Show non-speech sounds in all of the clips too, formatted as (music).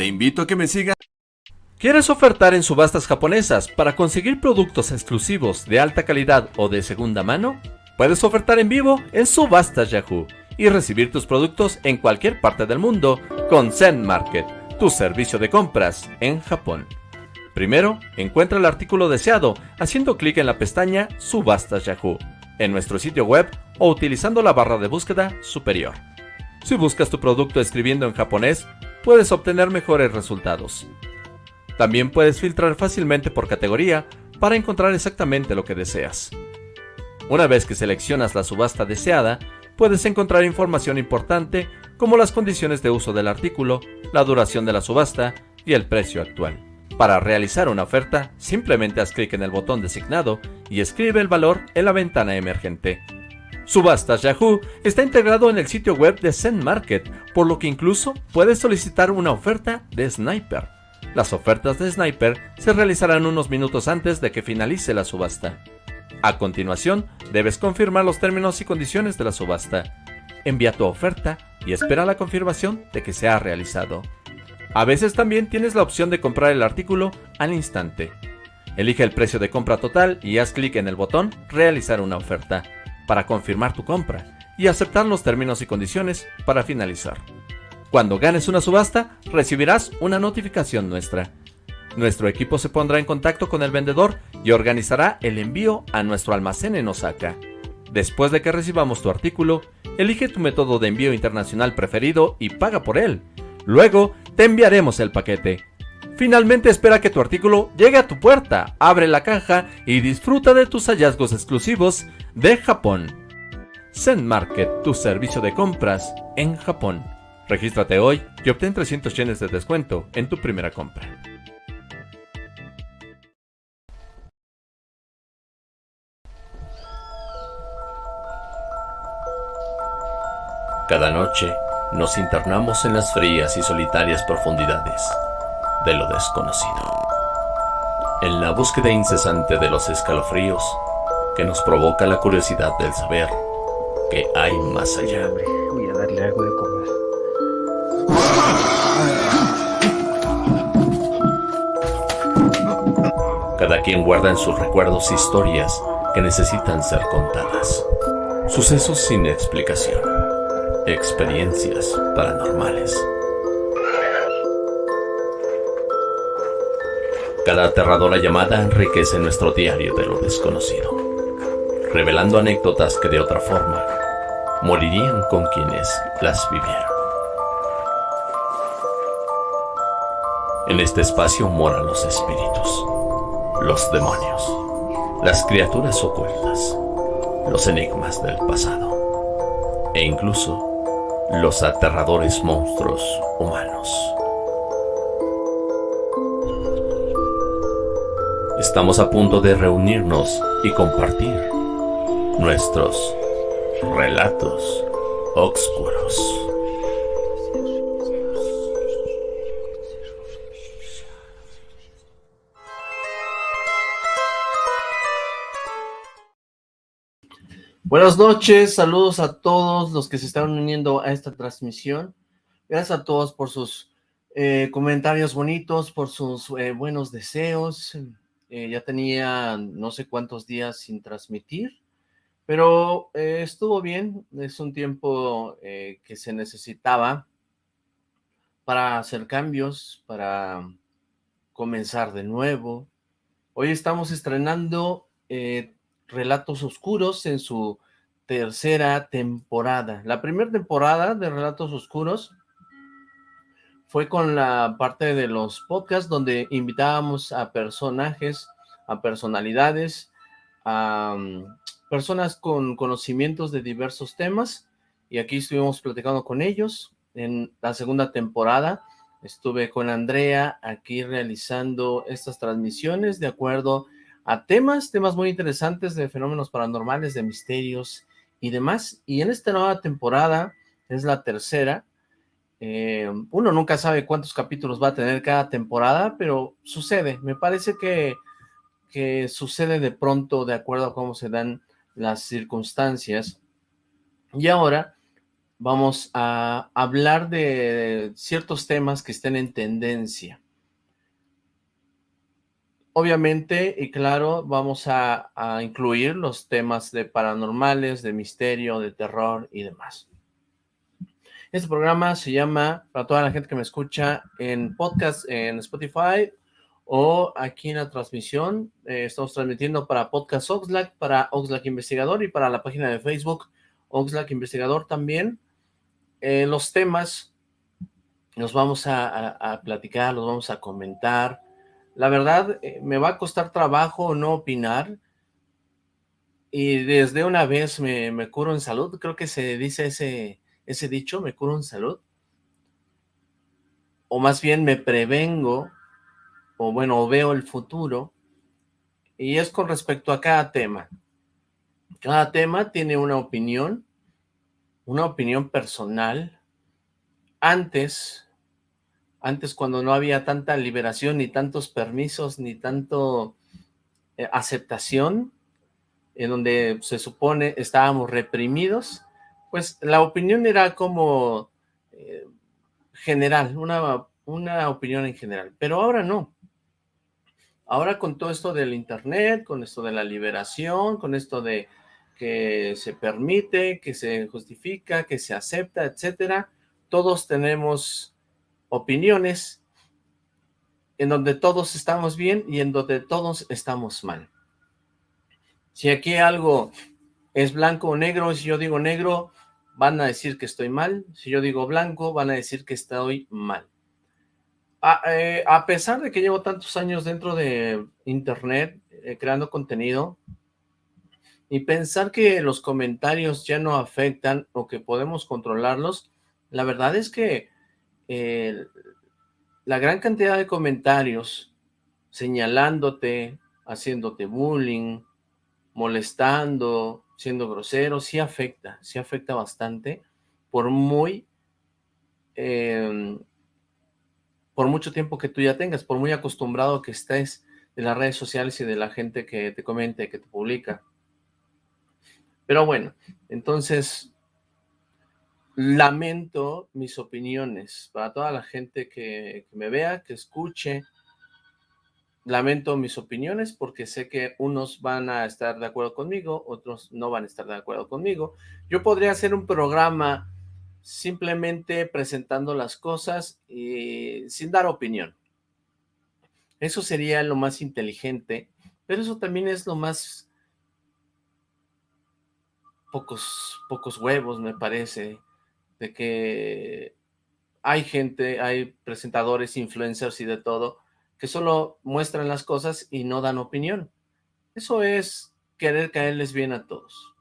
Te invito a que me sigas. ¿Quieres ofertar en subastas japonesas para conseguir productos exclusivos de alta calidad o de segunda mano? Puedes ofertar en vivo en Subastas Yahoo y recibir tus productos en cualquier parte del mundo con Zen Market, tu servicio de compras en Japón. Primero, encuentra el artículo deseado haciendo clic en la pestaña Subastas Yahoo en nuestro sitio web o utilizando la barra de búsqueda superior. Si buscas tu producto escribiendo en japonés, puedes obtener mejores resultados. También puedes filtrar fácilmente por categoría para encontrar exactamente lo que deseas. Una vez que seleccionas la subasta deseada, puedes encontrar información importante como las condiciones de uso del artículo, la duración de la subasta y el precio actual. Para realizar una oferta, simplemente haz clic en el botón designado y escribe el valor en la ventana emergente. Subastas Yahoo está integrado en el sitio web de Zen Market, por lo que incluso puedes solicitar una oferta de Sniper. Las ofertas de Sniper se realizarán unos minutos antes de que finalice la subasta. A continuación, debes confirmar los términos y condiciones de la subasta. Envía tu oferta y espera la confirmación de que se ha realizado. A veces también tienes la opción de comprar el artículo al instante. Elige el precio de compra total y haz clic en el botón Realizar una oferta para confirmar tu compra y aceptar los términos y condiciones para finalizar. Cuando ganes una subasta, recibirás una notificación nuestra. Nuestro equipo se pondrá en contacto con el vendedor y organizará el envío a nuestro almacén en Osaka. Después de que recibamos tu artículo, elige tu método de envío internacional preferido y paga por él. Luego, te enviaremos el paquete. Finalmente espera que tu artículo llegue a tu puerta, abre la caja y disfruta de tus hallazgos exclusivos de Japón. Zen Market, tu servicio de compras en Japón. Regístrate hoy y obtén 300 yenes de descuento en tu primera compra. Cada noche nos internamos en las frías y solitarias profundidades de lo desconocido. En la búsqueda incesante de los escalofríos que nos provoca la curiosidad del saber que hay más allá. Voy a darle algo de comer. Cada quien guarda en sus recuerdos historias que necesitan ser contadas. Sucesos sin explicación. Experiencias paranormales. Cada aterradora llamada enriquece nuestro diario de lo desconocido, revelando anécdotas que de otra forma morirían con quienes las vivieron. En este espacio moran los espíritus, los demonios, las criaturas ocultas, los enigmas del pasado e incluso los aterradores monstruos humanos. Estamos a punto de reunirnos y compartir nuestros relatos oscuros. Buenas noches, saludos a todos los que se están uniendo a esta transmisión. Gracias a todos por sus eh, comentarios bonitos, por sus eh, buenos deseos. Eh, ya tenía no sé cuántos días sin transmitir, pero estuvo bien. Es un tiempo que se necesitaba para hacer cambios, para comenzar de nuevo. Hoy estamos estrenando Relatos Oscuros en su tercera temporada. La primera temporada de Relatos Oscuros fue con la parte de los podcasts donde invitábamos a personajes, a personalidades, a mm, personas con conocimientos de diversos temas y aquí estuvimos platicando con ellos. En la segunda temporada estuve con Andrea aquí realizando estas transmisiones de acuerdo a a temas, temas muy interesantes de fenómenos paranormales, de misterios y demás. Y en esta nueva temporada, es la tercera, eh, uno nunca sabe cuántos capítulos va a tener cada temporada, pero sucede, me parece que, que sucede de pronto de acuerdo a cómo se dan las circunstancias. Y ahora vamos a hablar de ciertos temas que estén en tendencia. Obviamente, y claro, vamos a, incluir los temas de paranormales, de misterio, de terror y demás. Este programa se llama, para toda la gente que me escucha en podcast en Spotify o aquí en la transmisión, eh, estamos transmitiendo para Podcast Oxlack, para Oxlack Investigador y para la página de Facebook Oxlack Investigador también. Eh, los temas los vamos a platicar, los vamos a comentar, la verdad, eh, me va a costar trabajo no opinar. Y desde una vez me, curo en salud. Creo que se dice ese, ese dicho, me curo en salud. O más bien me prevengo, o bueno, veo el futuro. Y es con respecto a cada tema. Cada tema tiene una opinión, una opinión personal. Antes antes cuando no había tanta liberación, ni tantos permisos, ni tanto eh, aceptación, en donde se supone estábamos reprimidos, pues la opinión era como eh, general, una, una opinión en general, pero ahora no. Ahora con todo esto del internet, con esto de la liberación, con esto de que se permite, que se justifica, que se acepta, etcétera, todos tenemos opiniones en donde todos estamos bien y en donde todos estamos mal. Si aquí algo es blanco o negro, si yo digo negro, van a decir que estoy mal. Si yo digo blanco, van a decir que estoy mal. A, eh, pesar de que llevo tantos años dentro de internet, eh, creando contenido, y pensar que los comentarios ya no afectan o que podemos controlarlos, la verdad es que la gran cantidad de comentarios señalándote, haciéndote bullying, molestando, siendo grosero, sí afecta, sí afecta bastante, por muy, em, por mucho tiempo que tú ya tengas, por muy acostumbrado que estés de las redes sociales y de la gente que te comenta y que te publica. Pero bueno, entonces lamento mis opiniones, para toda la gente que, me vea, que escuche, lamento mis opiniones porque sé que unos van a estar de acuerdo conmigo, otros no van a estar de acuerdo conmigo. Yo podría hacer un programa simplemente presentando las cosas y sin dar opinión. Eso sería lo más inteligente, pero eso también es lo más pocos, pocos huevos, me parece de que hay gente, hay presentadores, influencers y de todo, que solo muestran las cosas y no dan opinión. Eso es querer caerles bien a todos.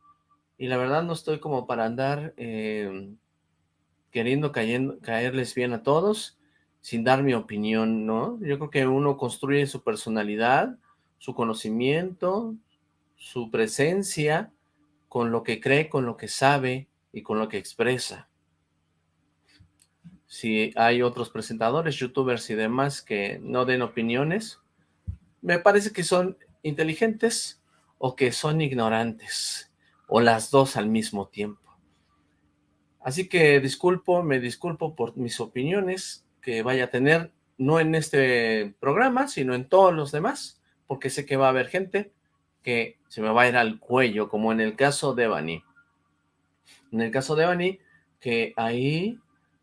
Y la verdad no estoy como para andar em, queriendo caerles bien a todos sin dar mi opinión, ¿no? Yo creo que uno construye su personalidad, su conocimiento, su presencia, con lo que cree, con lo que sabe y con lo que expresa si hay otros presentadores, youtubers y demás que no den opiniones, me parece que son inteligentes o que son ignorantes, o las dos al mismo tiempo. Así que disculpo, me disculpo por mis opiniones que vaya a tener, no en este programa, sino en todos los demás, porque sé que va a haber gente que se me va a ir al cuello, como en el caso de Bani. En el caso de Bani, que ahí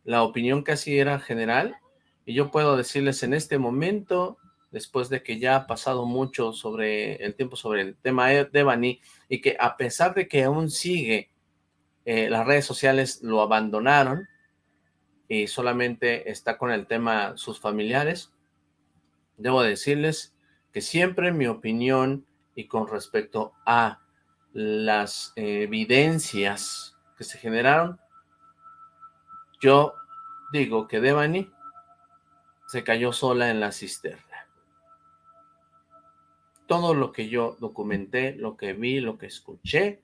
la opinión casi era general, y yo puedo decirles en este momento, después de que ya ha pasado mucho sobre el tiempo sobre el tema de Bani, y que a pesar de que aún sigue, eh, las redes sociales lo abandonaron, y solamente está con el tema sus familiares, debo decirles que siempre mi opinión y con respecto a las evidencias que se generaron, yo digo que Devani se cayó sola en la cisterna. Todo lo que yo documenté, lo que vi, lo que escuché,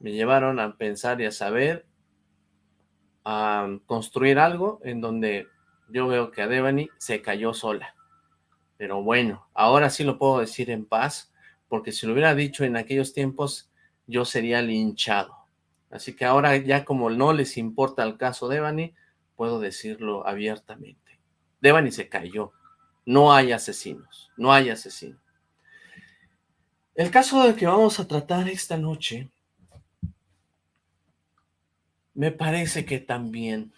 me llevaron a pensar y a saber, a construir algo en donde yo veo que a Devani se cayó sola. Pero bueno, ahora sí lo puedo decir en paz, porque si lo hubiera dicho en aquellos tiempos, yo sería linchado. Así que ahora ya como no les importa el caso Devani, puedo decirlo abiertamente. Devani se cayó. No hay asesinos, no hay asesinos. El caso del que vamos a tratar esta noche, me parece que también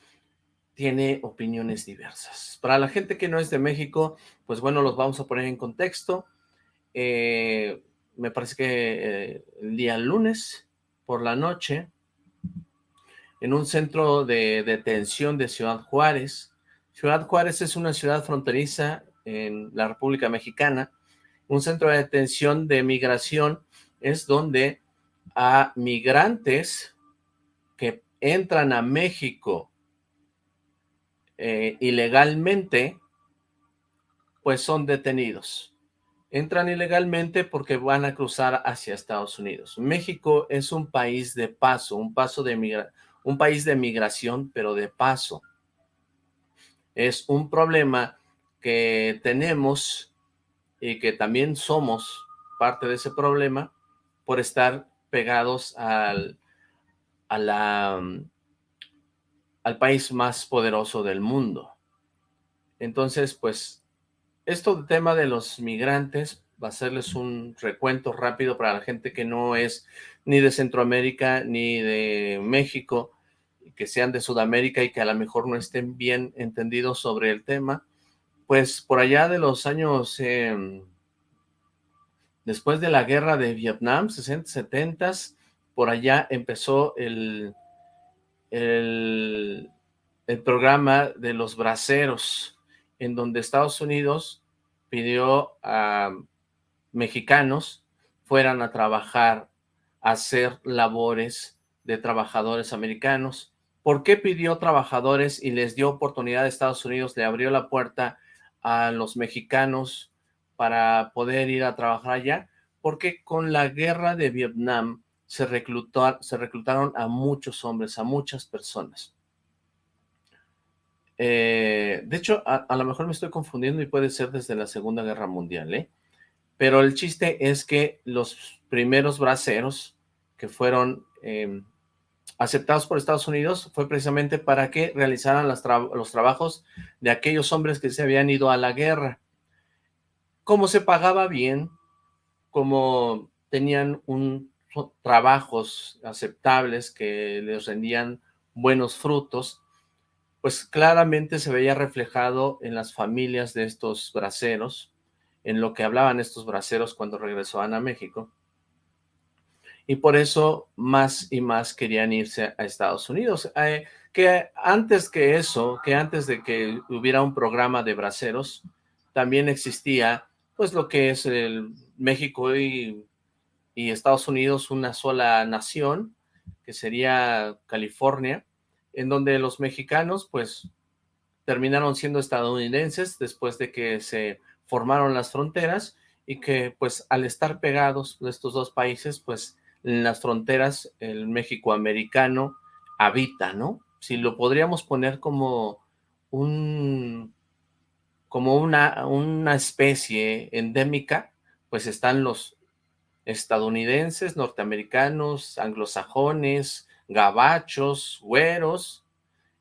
tiene opiniones diversas. Para la gente que no es de México, pues bueno, los vamos a poner en contexto. Eh, me parece que eh, el día lunes por la noche, en un centro de detención de Ciudad Juárez. Ciudad Juárez es una ciudad fronteriza en la República Mexicana. Un centro de detención de migración es donde a migrantes que entran a México eh, ilegalmente, pues son detenidos. Entran ilegalmente porque van a cruzar hacia Estados Unidos. México es un país de paso, un, paso de un país de migración, pero de paso. Es un problema que tenemos y que también somos parte de ese problema por estar pegados al, a la, al país más poderoso del mundo. Entonces, pues, esto tema de los migrantes, va a hacerles un recuento rápido para la gente que no es ni de Centroamérica ni de México, que sean de Sudamérica y que a lo mejor no estén bien entendidos sobre el tema, pues por allá de los años, em, después de la guerra de Vietnam, 60, 70, por allá empezó el, el, programa de los braceros, en donde Estados Unidos pidió a mexicanos fueran a trabajar, a hacer labores de trabajadores americanos. ¿Por qué pidió trabajadores y les dio oportunidad a Estados Unidos, le abrió la puerta a los mexicanos para poder ir a trabajar allá? Porque con la guerra de Vietnam, se, se reclutaron a muchos hombres, a muchas personas. Eh, de hecho, a, lo mejor me estoy confundiendo y puede ser desde la Segunda Guerra Mundial, ¿eh? Pero el chiste es que los primeros braceros que fueron em, aceptados por Estados Unidos fue precisamente para que realizaran los trabajos de aquellos hombres que se habían ido a la guerra. Como se pagaba bien, como tenían un trabajos aceptables que les rendían buenos frutos, pues claramente se veía reflejado en las familias de estos braceros, en lo que hablaban estos braceros cuando regresaban a México. Y por eso más y más querían irse a Estados Unidos. Eh, que antes que eso, que antes de que hubiera un programa de braceros, también existía pues lo que es el México y y Estados Unidos una sola nación, que sería California, en donde los mexicanos pues terminaron siendo estadounidenses después de que se formaron las fronteras y que pues al estar pegados estos dos países pues en las fronteras el México americano habita, ¿no? Si lo podríamos poner como un como una, una especie endémica, pues están los estadounidenses, norteamericanos, anglosajones, gabachos, güeros,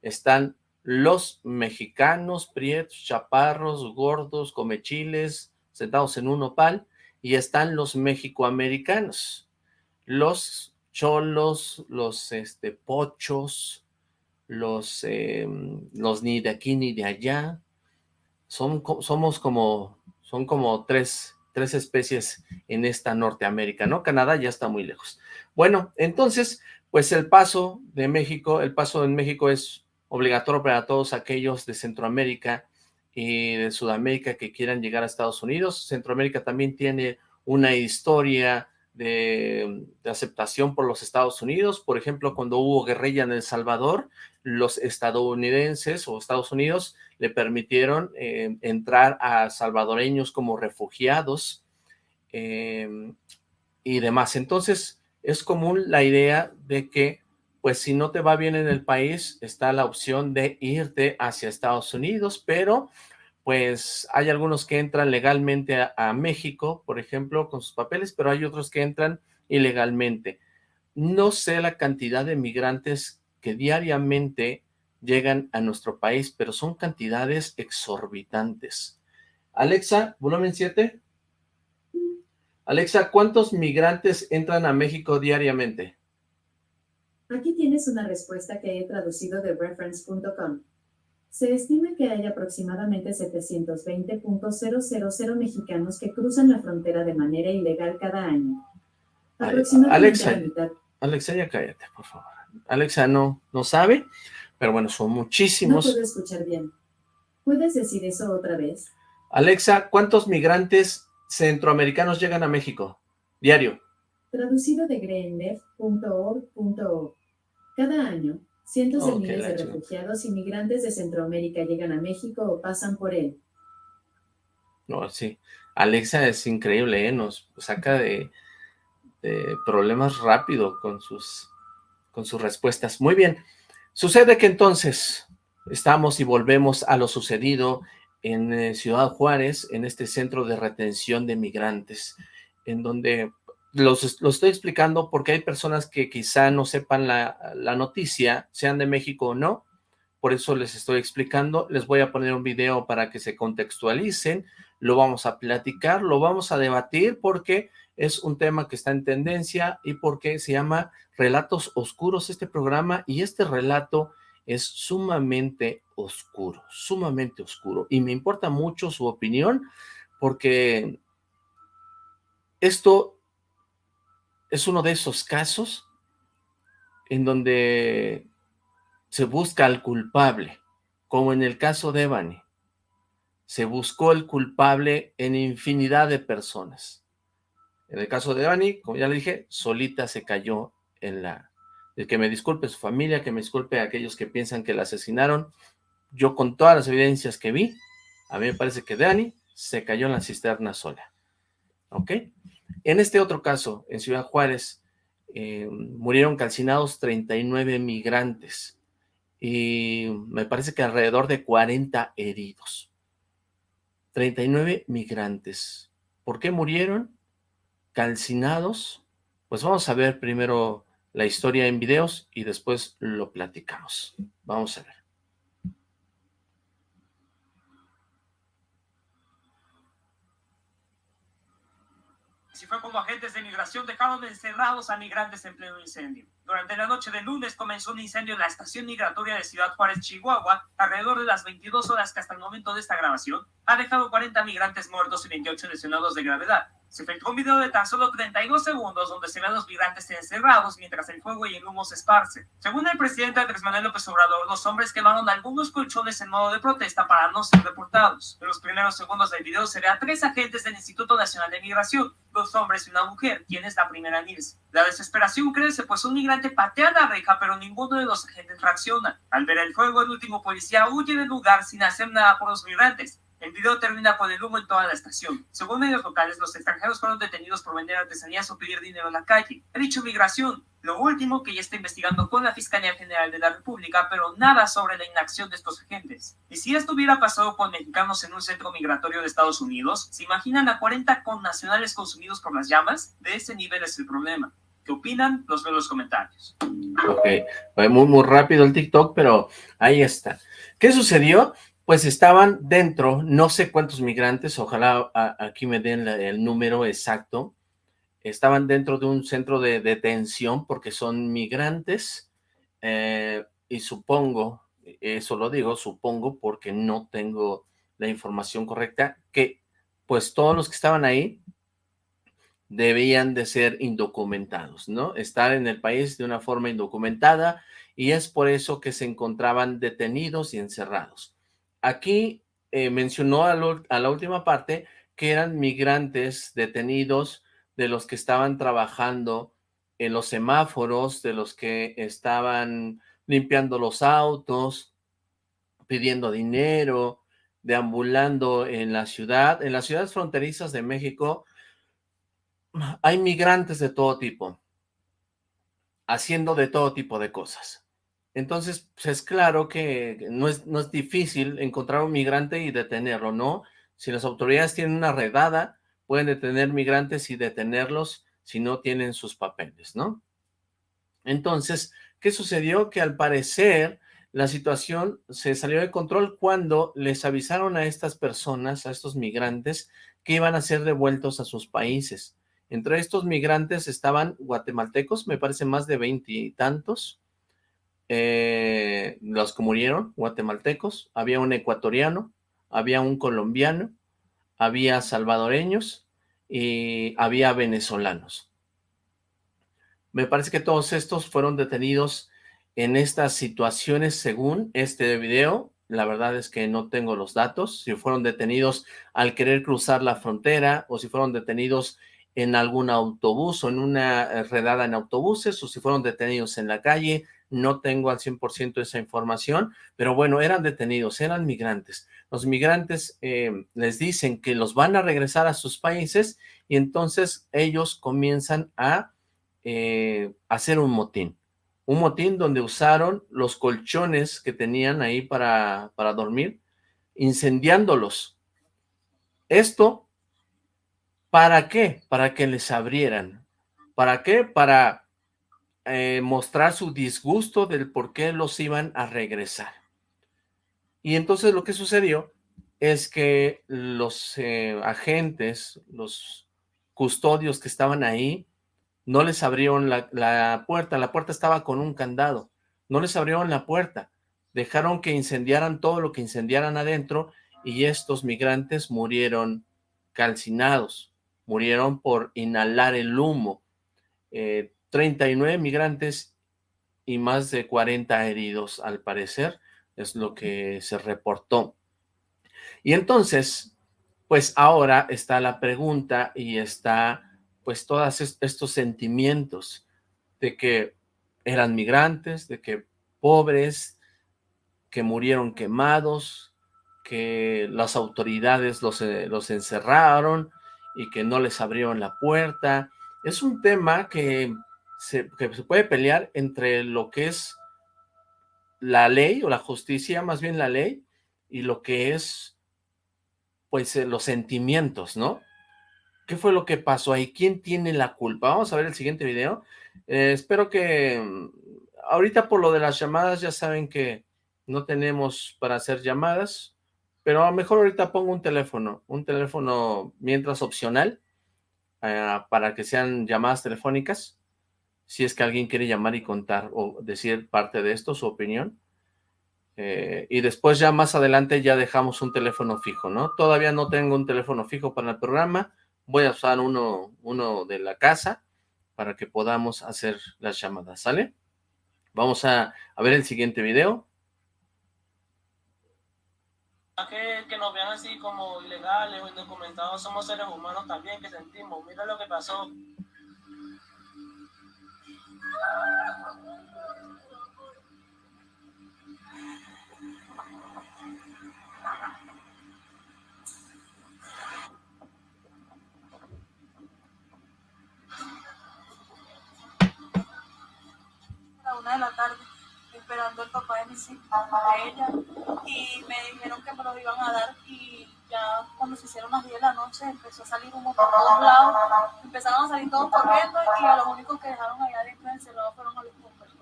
están los mexicanos, prietos, chaparros, gordos, comechiles, sentados en un opal, y están los mexicoamericanos, los cholos, los este, pochos, los, em, los ni de aquí ni de allá, son, somos como, son como tres tres especies en esta Norteamérica, ¿no? Canadá ya está muy lejos. Bueno, entonces, pues el paso de México, el paso en México es obligatorio para todos aquellos de Centroamérica y de Sudamérica que quieran llegar a Estados Unidos. Centroamérica también tiene una historia de, aceptación por los Estados Unidos. Por ejemplo, cuando hubo guerrilla en El Salvador, los estadounidenses o Estados Unidos le permitieron eh, entrar a salvadoreños como refugiados eh, y demás. Entonces, es común la idea de que, pues si no te va bien en el país, está la opción de irte hacia Estados Unidos, pero pues hay algunos que entran legalmente a, México, por ejemplo, con sus papeles, pero hay otros que entran ilegalmente. no sé la cantidad de migrantes que diariamente llegan a nuestro país, pero son cantidades exorbitantes. Alexa, volumen 7. Alexa, ¿cuántos migrantes entran a México diariamente? Aquí tienes una respuesta que he traducido de reference.com. Se estima que hay aproximadamente 720.000 mexicanos que cruzan la frontera de manera ilegal cada año. Alexa, Alexa, ya cállate, por favor. Alexa no, no sabe, pero bueno, son muchísimos. No puedo escuchar bien. ¿Puedes decir eso otra vez? Alexa, ¿cuántos migrantes centroamericanos llegan a México? Diario. Traducido de greenleft.org.org. Cada año, cientos de miles de refugiados y migrantes de Centroamérica llegan a México o pasan por él. No, sí. Alexa es increíble, ¿eh? Nos saca de, de problemas rápido con sus, con sus respuestas. Muy bien. Sucede que entonces estamos y volvemos a lo sucedido en eh, Ciudad Juárez, en este centro de retención de migrantes, en donde los, los estoy explicando porque hay personas que quizá no sepan la, la, noticia, sean de México o no, por eso les estoy explicando, les voy a poner un video para que se contextualicen, lo vamos a platicar, lo vamos a debatir porque es un tema que está en tendencia y porque se llama Relatos Oscuros este programa. Y este relato es sumamente oscuro, sumamente oscuro. Y me importa mucho su opinión porque esto es uno de esos casos en donde se busca al culpable, como en el caso de Evany. Se buscó el culpable en infinidad de personas. En el caso de Evany, como ya le dije, solita se cayó en la el que me disculpe su familia, que me disculpe a aquellos que piensan que la asesinaron. Yo con todas las evidencias que vi, a mí me parece que Dani se cayó en la cisterna sola. ¿Ok? En este otro caso, en Ciudad Juárez, eh, murieron calcinados 39 migrantes y me parece que alrededor de 40 heridos. 39 migrantes. ¿Por qué murieron calcinados? Pues vamos a ver primero la historia en videos y después lo platicamos. Vamos a ver. Si fue como agentes de migración dejaron encerrados a migrantes en pleno incendio. Durante la noche del lunes comenzó un incendio en la estación migratoria de Ciudad Juárez, Chihuahua, alrededor de las 22 horas que hasta el momento de esta grabación ha dejado 40 migrantes muertos y 28 lesionados de gravedad. Se efectuó un video de tan solo 32 segundos donde se ven a los migrantes encerrados mientras el fuego y el humo se esparce. Según el presidente Andrés Manuel López Obrador, los hombres quemaron algunos colchones en modo de protesta para no ser deportados. En los primeros segundos del video se ve a tres agentes del Instituto Nacional de Migración, dos hombres y una mujer, quien es la primera en irse. La desesperación crece pues un migrante patea la reja pero ninguno de los agentes reacciona. Al ver el fuego, el último policía huye del lugar sin hacer nada por los migrantes. El video termina con el humo en toda la estación. Según medios locales, los extranjeros fueron detenidos por vender artesanías o pedir dinero en la calle. Ha dicho migración. Lo último que ya está investigando con la Fiscalía General de la República, pero nada sobre la inacción de estos agentes. Y si esto hubiera pasado con mexicanos en un centro migratorio de Estados Unidos, ¿se imaginan a 40 connacionales consumidos por las llamas? De ese nivel es el problema. ¿Qué opinan? Los veo en los comentarios. Ok, fue muy, muy rápido el TikTok, pero ahí está. ¿Qué sucedió? Pues estaban dentro, no sé cuántos migrantes, ojalá aquí me den el número exacto, estaban dentro de un centro de detención porque son migrantes eh, y supongo, eso lo digo, supongo porque no tengo la información correcta, que pues todos los que estaban ahí debían de ser indocumentados, ¿no? Estar en el país de una forma indocumentada y es por eso que se encontraban detenidos y encerrados. Aquí eh, mencionó a, la última parte que eran migrantes detenidos de los que estaban trabajando en los semáforos, de los que estaban limpiando los autos, pidiendo dinero, deambulando en la ciudad. En las ciudades fronterizas de México hay migrantes de todo tipo, haciendo de todo tipo de cosas. Entonces, pues es claro que no es, no es difícil encontrar un migrante y detenerlo, ¿no? Si las autoridades tienen una redada, pueden detener migrantes y detenerlos si no tienen sus papeles, ¿no? Entonces, ¿qué sucedió? Que al parecer la situación se salió de control cuando les avisaron a estas personas, a estos migrantes, que iban a ser devueltos a sus países. Entre estos migrantes estaban guatemaltecos, me parece más de veintitantos, eh, los que murieron, guatemaltecos, había un ecuatoriano, había un colombiano, había salvadoreños y había venezolanos. Me parece que todos estos fueron detenidos en estas situaciones según este video. La verdad es que no tengo los datos, si fueron detenidos al querer cruzar la frontera o si fueron detenidos en algún autobús o en una eh, redada en autobuses o si fueron detenidos en la calle, no tengo al 100% esa información, pero bueno, eran detenidos, eran migrantes. Los migrantes eh, les dicen que los van a regresar a sus países y entonces ellos comienzan a eh, hacer un motín. Un motín donde usaron los colchones que tenían ahí para, para dormir, incendiándolos. Esto, ¿para qué? Para que les abrieran. ¿Para qué? Para eh, mostrar su disgusto del por qué los iban a regresar. Y entonces lo que sucedió es que los eh, agentes, los custodios que estaban ahí, no les abrieron la, la, puerta, la puerta estaba con un candado, no les abrieron la puerta, dejaron que incendiaran todo lo que incendiaran adentro y estos migrantes murieron calcinados, murieron por inhalar el humo. Eh, 39 migrantes y más de 40 heridos, al parecer, es lo que se reportó. Y entonces, pues ahora está la pregunta y está pues todos estos sentimientos de que eran migrantes, de que pobres, que murieron quemados, que las autoridades los, eh, los encerraron y que no les abrieron la puerta. Es un tema que se, que se puede pelear entre lo que es la ley o la justicia, más bien la ley, y lo que es, pues, eh, los sentimientos, ¿no? ¿Qué fue lo que pasó ahí? ¿Quién tiene la culpa? Vamos a ver el siguiente video. Eh, espero que mm, ahorita por lo de las llamadas ya saben que no tenemos para hacer llamadas, pero a lo mejor ahorita pongo un teléfono, un teléfono mientras opcional, eh, para que sean llamadas telefónicas si es que alguien quiere llamar y contar o decir parte de esto, su opinión. Eh, y después ya más adelante ya dejamos un teléfono fijo, ¿no? Todavía no tengo un teléfono fijo para el programa, voy a usar uno, uno de la casa para que podamos hacer las llamadas, ¿sale? Vamos a, a ver el siguiente video. Que, nos vean así como ilegales o indocumentados, somos seres humanos también que sentimos. Mira lo que pasó de la tarde esperando el papá de mis hijos, de ella, y me dijeron que me lo iban a dar y ya cuando se hicieron las 10 de la noche empezó a salir humo por todos lados, empezaron a salir todos corriendo y a los únicos que dejaron allá adentro encerrados fueron a los bomberos.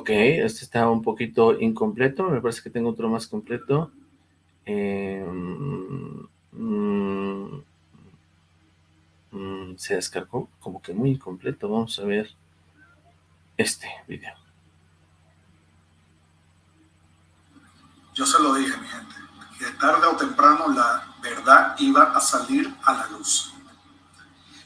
Ok, este está un poquito incompleto, me parece que tengo otro más completo. Eh, mm, mm, se descargó como que muy incompleto, vamos a ver este video. Yo se lo dije, mi gente, que tarde o temprano la verdad iba a salir a la luz.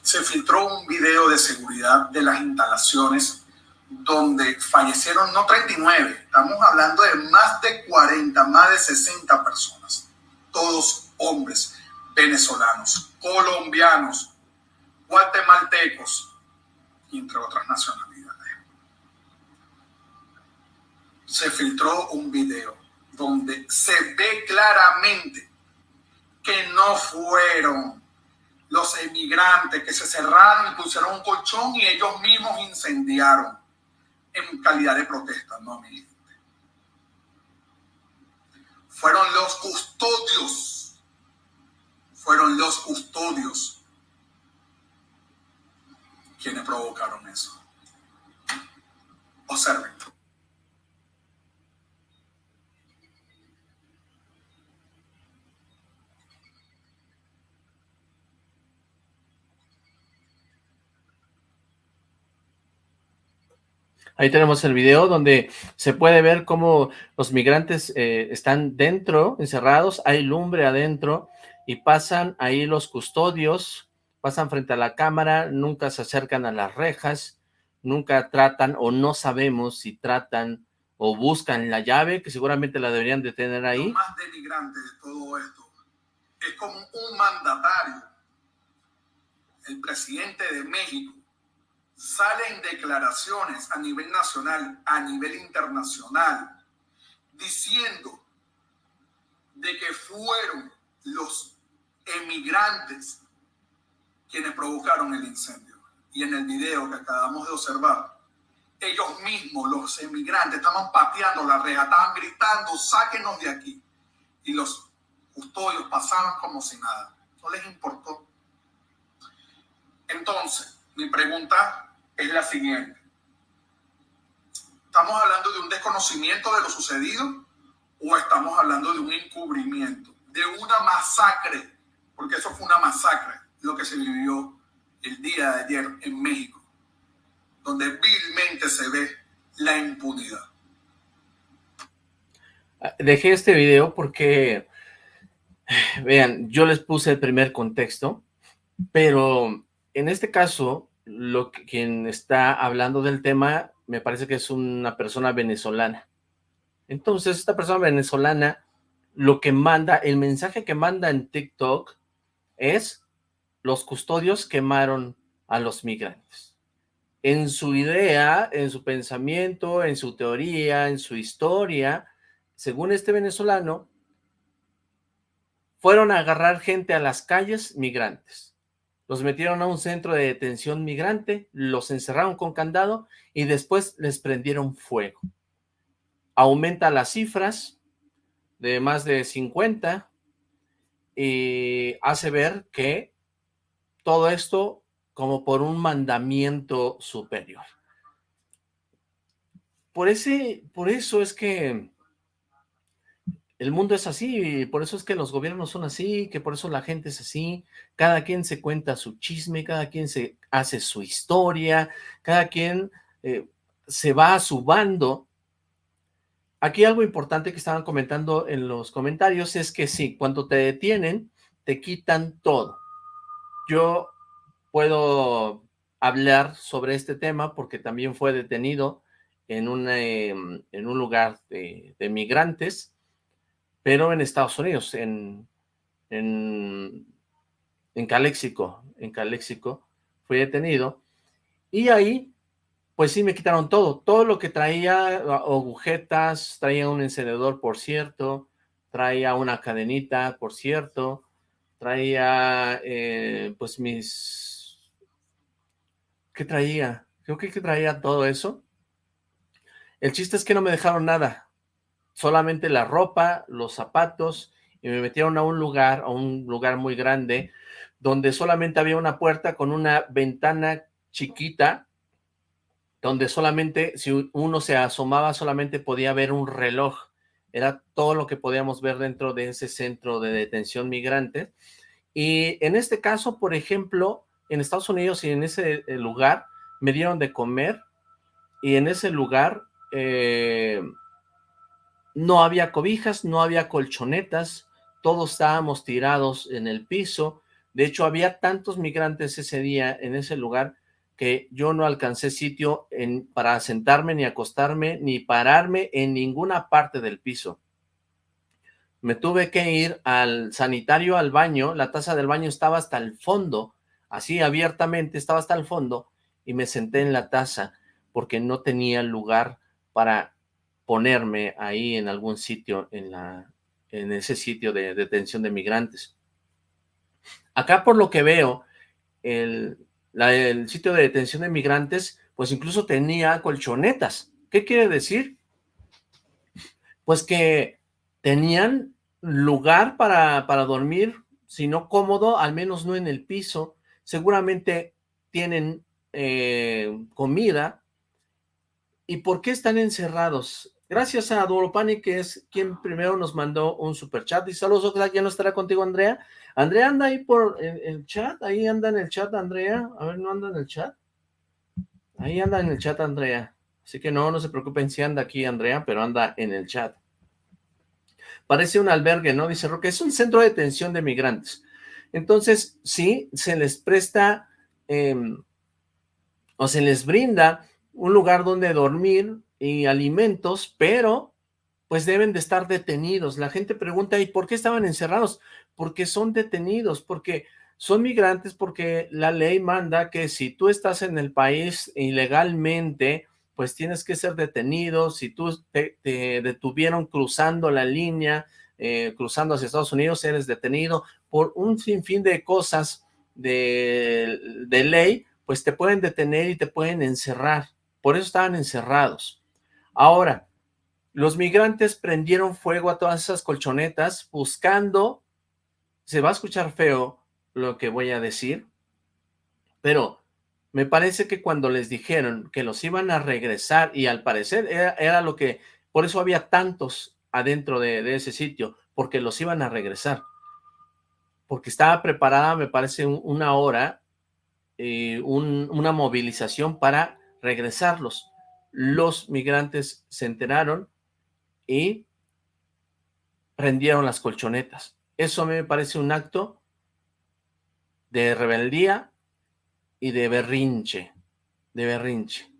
Se filtró un video de seguridad de las instalaciones donde fallecieron no 39, estamos hablando de más de 40, más de 60 personas, todos hombres venezolanos, colombianos, guatemaltecos, entre otras nacionalidades. Se filtró un video donde se ve claramente que no fueron los emigrantes que se cerraron y pusieron un colchón y ellos mismos incendiaron en calidad de protesta, no, mi gente. Fueron los custodios, fueron los custodios quienes provocaron eso. Observen. Ahí tenemos el video donde se puede ver cómo los migrantes eh, están dentro, encerrados, hay lumbre adentro y pasan ahí los custodios, pasan frente a la cámara, nunca se acercan a las rejas, nunca tratan o no sabemos si tratan o buscan la llave, que seguramente la deberían de tener ahí. Lo más denigrante de todo esto es como un mandatario, el presidente de México, salen declaraciones a nivel nacional, a nivel internacional, diciendo de que fueron los emigrantes quienes provocaron el incendio. Y en el video que acabamos de observar, ellos mismos, los emigrantes, estaban pateando la reja, estaban gritando, sáquenos de aquí. Y los custodios pasaban como si nada. No les importó. Entonces, mi pregunta es la siguiente. ¿Estamos hablando de un desconocimiento de lo sucedido o estamos hablando de un encubrimiento, de una masacre? Porque eso fue una masacre, lo que se vivió el día de ayer en México, donde vilmente se ve la impunidad. Dejé este video porque, vean, yo les puse el primer contexto, pero en este caso lo que, quien está hablando del tema me parece que es una persona venezolana. Entonces, esta persona venezolana, lo que manda, el mensaje que manda en TikTok es los custodios quemaron a los migrantes. En su idea, en su pensamiento, en su teoría, en su historia, según este venezolano, fueron a agarrar gente a las calles migrantes los metieron a un centro de detención migrante, los encerraron con candado y después les prendieron fuego. Aumenta las cifras de más de 50 y hace ver que todo esto como por un mandamiento superior. Por, ese, por eso es que el mundo es así, por eso es que los gobiernos son así, que por eso la gente es así, cada quien se cuenta su chisme, cada quien se hace su historia, cada quien eh, se va a su bando. Aquí algo importante que estaban comentando en los comentarios es que sí, cuando te detienen, te quitan todo. Yo puedo hablar sobre este tema porque también fue detenido en, em, en un lugar de, de migrantes, pero en Estados Unidos, en, en, en Caléxico, en Caléxico, fui detenido, y ahí, pues sí me quitaron todo, todo lo que traía, agujetas, traía un encendedor, por cierto, traía una cadenita, por cierto, traía, eh, pues mis, ¿qué traía? Creo que traía todo eso. El chiste es que no me dejaron nada, solamente la ropa, los zapatos, y me metieron a un lugar, a un lugar muy grande, donde solamente había una puerta con una ventana chiquita, donde solamente, si uno se asomaba, solamente podía ver un reloj. Era todo lo que podíamos ver dentro de ese centro de detención migrante. Y en este caso, por ejemplo, en Estados Unidos y en ese eh, lugar, me dieron de comer, y en ese lugar... Eh, no había cobijas, no había colchonetas, todos estábamos tirados en el piso. De hecho, había tantos migrantes ese día en ese lugar que yo no alcancé sitio en, para sentarme, ni acostarme, ni pararme en ninguna parte del piso. Me tuve que ir al sanitario, al baño, la taza del baño estaba hasta el fondo, así abiertamente estaba hasta el fondo, y me senté en la taza porque no tenía lugar para ponerme ahí en algún sitio, en, la, en ese sitio de detención de migrantes. Acá por lo que veo, el, el sitio de detención de migrantes, pues incluso tenía colchonetas. ¿Qué quiere decir? Pues que tenían lugar para, para dormir, si no cómodo, al menos no en el piso. Seguramente tienen eh, comida. ¿Y por qué están encerrados? Gracias a Duropani, que es quien primero nos mandó un super chat. Y saludos, Oxlack, ya no estará contigo, Andrea. Andrea anda ahí por el, chat, ahí anda en el chat, Andrea. A ver, ¿no anda en el chat? Ahí anda en el chat, Andrea. Así que no, no se preocupen si anda aquí, Andrea, pero anda en el chat. Parece un albergue, ¿no? Dice Roque, es un centro de detención de migrantes. Entonces, sí, se les presta em, o se les brinda un lugar donde dormir y alimentos, pero pues deben de estar detenidos. La gente pregunta, ¿y por qué estaban encerrados? Porque son detenidos, porque son migrantes, porque la ley manda que si tú estás en el país ilegalmente, pues tienes que ser detenido. Si tú te, detuvieron cruzando la línea, eh, cruzando hacia Estados Unidos, eres detenido por un sinfín de cosas de, de ley, pues te pueden detener y te pueden encerrar. Por eso estaban encerrados. Ahora, los migrantes prendieron fuego a todas esas colchonetas buscando, se va a escuchar feo lo que voy a decir, pero me parece que cuando les dijeron que los iban a regresar, y al parecer era, lo que, por eso había tantos adentro de, ese sitio, porque los iban a regresar, porque estaba preparada, me parece, una hora, eh, una movilización para regresarlos los migrantes se enteraron y prendieron las colchonetas. Eso a mí me parece un acto de rebeldía y de berrinche, de berrinche.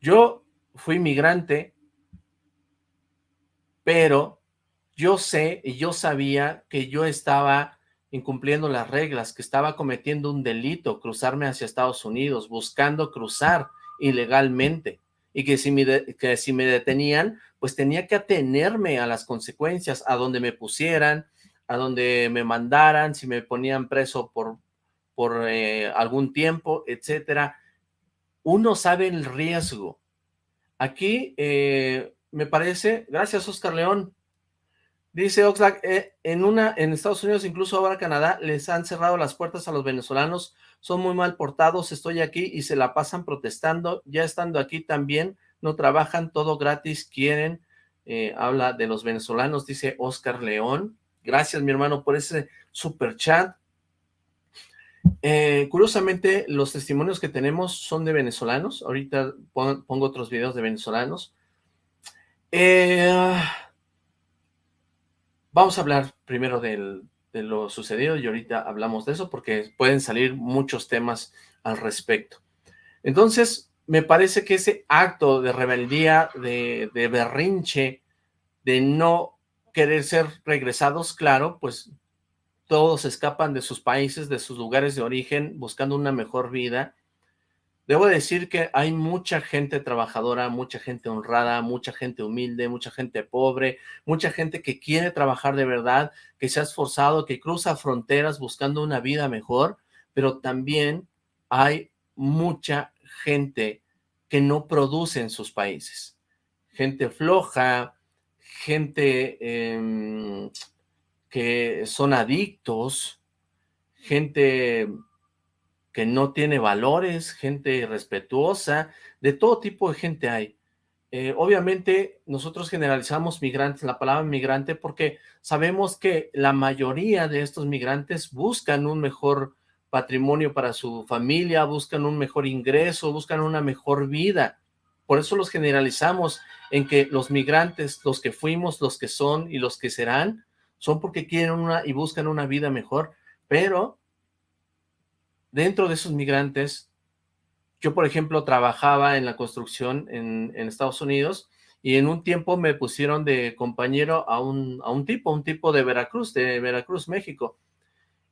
Yo fui migrante, pero yo sé y yo sabía que yo estaba incumpliendo las reglas, que estaba cometiendo un delito, cruzarme hacia Estados Unidos, buscando cruzar ilegalmente y que si, me que si me detenían, pues tenía que atenerme a las consecuencias, a donde me pusieran, a donde me mandaran, si me ponían preso por, por eh, algún tiempo, etcétera. Uno sabe el riesgo. Aquí eh, me parece, gracias Oscar León, dice Oxlack, eh, en, una, en Estados Unidos, incluso ahora Canadá, les han cerrado las puertas a los venezolanos son muy mal portados, estoy aquí y se la pasan protestando, ya estando aquí también, no trabajan, todo gratis, quieren, eh, habla de los venezolanos, dice Oscar León, gracias mi hermano por ese super chat, eh, curiosamente los testimonios que tenemos son de venezolanos, ahorita pongo otros videos de venezolanos, eh, vamos a hablar primero del, de lo sucedido y ahorita hablamos de eso porque pueden salir muchos temas al respecto. Entonces, me parece que ese acto de rebeldía, de, de berrinche, de no querer ser regresados, claro, pues todos escapan de sus países, de sus lugares de origen, buscando una mejor vida, Debo decir que hay mucha gente trabajadora, mucha gente honrada, mucha gente humilde, mucha gente pobre, mucha gente que quiere trabajar de verdad, que se ha esforzado, que cruza fronteras buscando una vida mejor, pero también hay mucha gente que no produce en sus países. Gente floja, gente em, que son adictos, gente que no tiene valores, gente irrespetuosa, de todo tipo de gente hay. Eh, obviamente nosotros generalizamos migrantes, la palabra migrante, porque sabemos que la mayoría de estos migrantes buscan un mejor patrimonio para su familia, buscan un mejor ingreso, buscan una mejor vida. Por eso los generalizamos en que los migrantes, los que fuimos, los que son y los que serán, son porque quieren una y buscan una vida mejor, pero dentro de esos migrantes, yo por ejemplo trabajaba en la construcción en, Estados Unidos y en un tiempo me pusieron de compañero a un, a un tipo, un tipo de Veracruz, de Veracruz, México.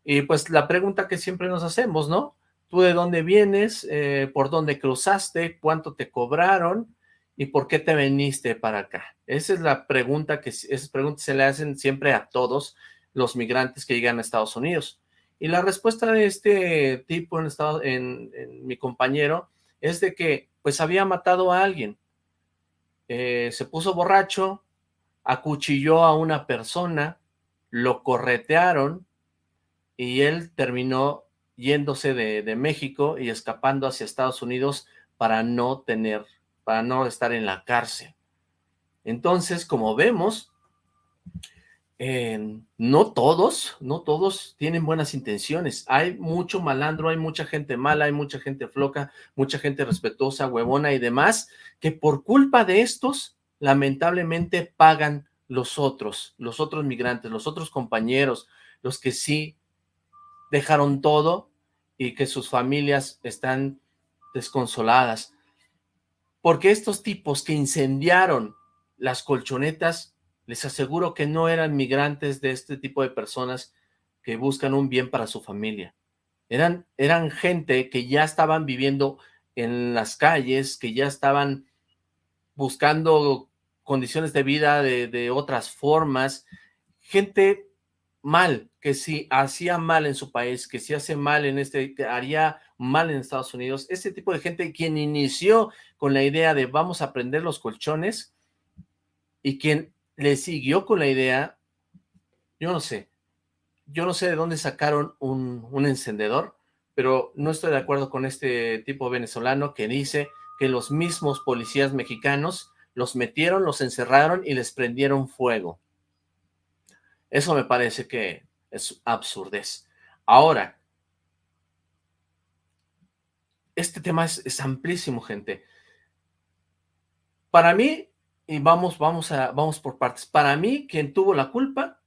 Y pues la pregunta que siempre nos hacemos, ¿no? ¿Tú de dónde vienes? Eh, ¿Por dónde cruzaste? ¿Cuánto te cobraron? ¿Y por qué te viniste para acá? Esa es la pregunta que, esas preguntas se le hacen siempre a todos los migrantes que llegan a Estados Unidos. Y la respuesta de este tipo, en, estado, en, mi compañero, es de que pues había matado a alguien. Eh, se puso borracho, acuchilló a una persona, lo corretearon y él terminó yéndose de, México y escapando hacia Estados Unidos para no tener, para no estar en la cárcel. Entonces, como vemos, eh, no todos, no todos tienen buenas intenciones. Hay mucho malandro, hay mucha gente mala, hay mucha gente floca, mucha gente respetuosa, huevona y demás, que por culpa de estos, lamentablemente pagan los otros, los otros migrantes, los otros compañeros, los que sí dejaron todo y que sus familias están desconsoladas. Porque estos tipos que incendiaron las colchonetas les aseguro que no eran migrantes de este tipo de personas que buscan un bien para su familia. Eran, eran gente que ya estaban viviendo en las calles, que ya estaban buscando condiciones de vida de, de otras formas, gente mal, que si hacía mal en su país, que si hace mal en este, que haría mal en Estados Unidos, ese tipo de gente quien inició con la idea de vamos a prender los colchones y quien le siguió con la idea, yo no sé, yo no sé de dónde sacaron un, un encendedor, pero no estoy de acuerdo con este tipo venezolano que dice que los mismos policías mexicanos los metieron, los encerraron y les prendieron fuego. Eso me parece que es absurdez. Ahora, este tema es, es amplísimo, gente. Para mí, y vamos, vamos, a, vamos por partes. Para mí, quien tuvo la culpa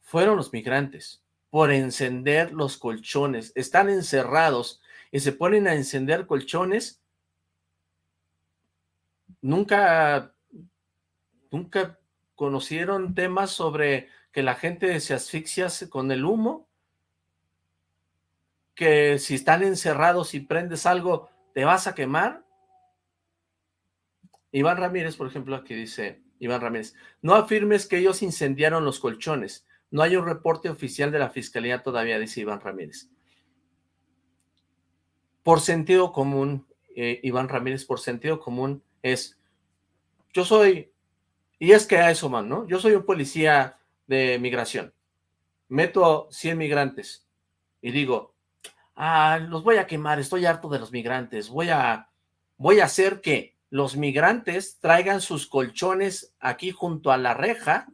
fueron los migrantes por encender los colchones. Están encerrados y se ponen a encender colchones. Nunca, nunca conocieron temas sobre que la gente se asfixia con el humo, que si están encerrados y prendes algo, te vas a quemar. Iván Ramírez, por ejemplo, aquí dice, Iván Ramírez, no afirmes que ellos incendiaron los colchones. No hay un reporte oficial de la fiscalía todavía, dice Iván Ramírez. Por sentido común, eh, Iván Ramírez, por sentido común es, yo soy, y es que a eso man, ¿no? Yo soy un policía de migración. Meto 100 migrantes y digo, ah, los voy a quemar, estoy harto de los migrantes, voy a, voy a hacer que los migrantes traigan sus colchones aquí junto a la reja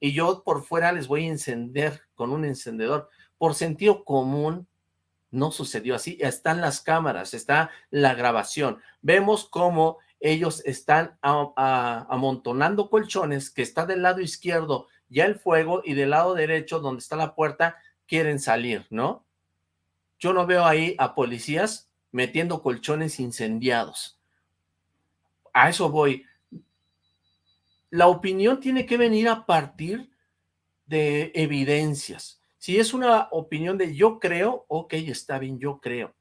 y yo por fuera les voy a encender con un encendedor. Por sentido común, no sucedió así. Están las cámaras, está la grabación. Vemos cómo ellos están amontonando colchones que está del lado izquierdo ya el fuego y del lado derecho donde está la puerta quieren salir, ¿no? Yo no veo ahí a policías metiendo colchones incendiados a eso voy. La opinión tiene que venir a partir de evidencias. Si es una opinión de yo creo, ok, está bien, yo creo.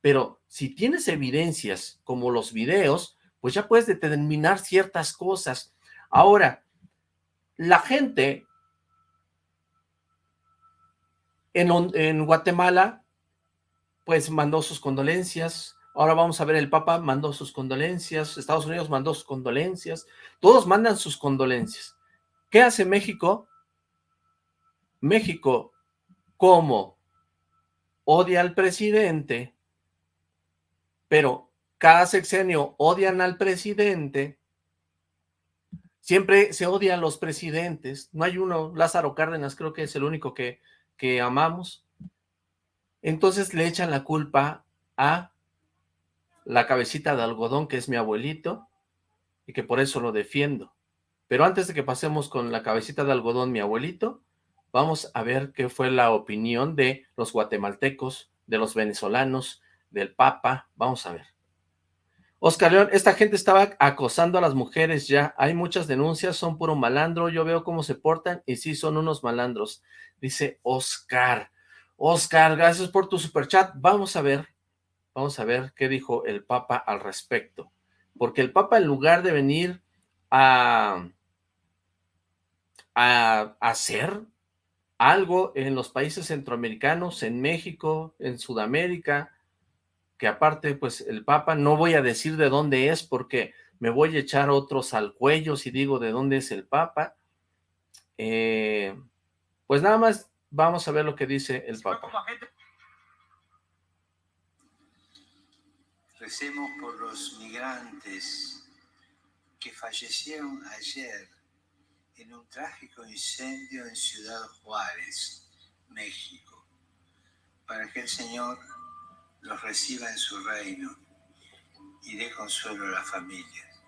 Pero si tienes evidencias como los videos, pues ya puedes determinar ciertas cosas. Ahora, la gente en, en Guatemala, pues mandó sus condolencias, Ahora vamos a ver, el Papa mandó sus condolencias, Estados Unidos mandó sus condolencias, todos mandan sus condolencias. ¿Qué hace México? México, como odia al presidente, pero cada sexenio odian al presidente, siempre se odian a los presidentes, no hay uno, Lázaro Cárdenas creo que es el único que, que amamos, entonces le echan la culpa a la cabecita de algodón que es mi abuelito y que por eso lo defiendo. Pero antes de que pasemos con la cabecita de algodón, mi abuelito, vamos a ver qué fue la opinión de los guatemaltecos, de los venezolanos, del Papa. Vamos a ver. Oscar León, esta gente estaba acosando a las mujeres ya. Hay muchas denuncias, son puro malandro. Yo veo cómo se portan y sí son unos malandros. Dice Oscar. Oscar, gracias por tu superchat. Vamos a ver Vamos a ver qué dijo el Papa al respecto. Porque el Papa, en lugar de venir a, a hacer algo en los países centroamericanos, en México, en Sudamérica, que aparte, pues el Papa, no voy a decir de dónde es porque me voy a echar otros al cuello si digo de dónde es el Papa. Eh, pues nada más vamos a ver lo que dice el Papa. Recemos por los migrantes que fallecieron ayer en un trágico incendio en Ciudad Juárez, México, para que el Señor los reciba en su reino y dé consuelo a las familias.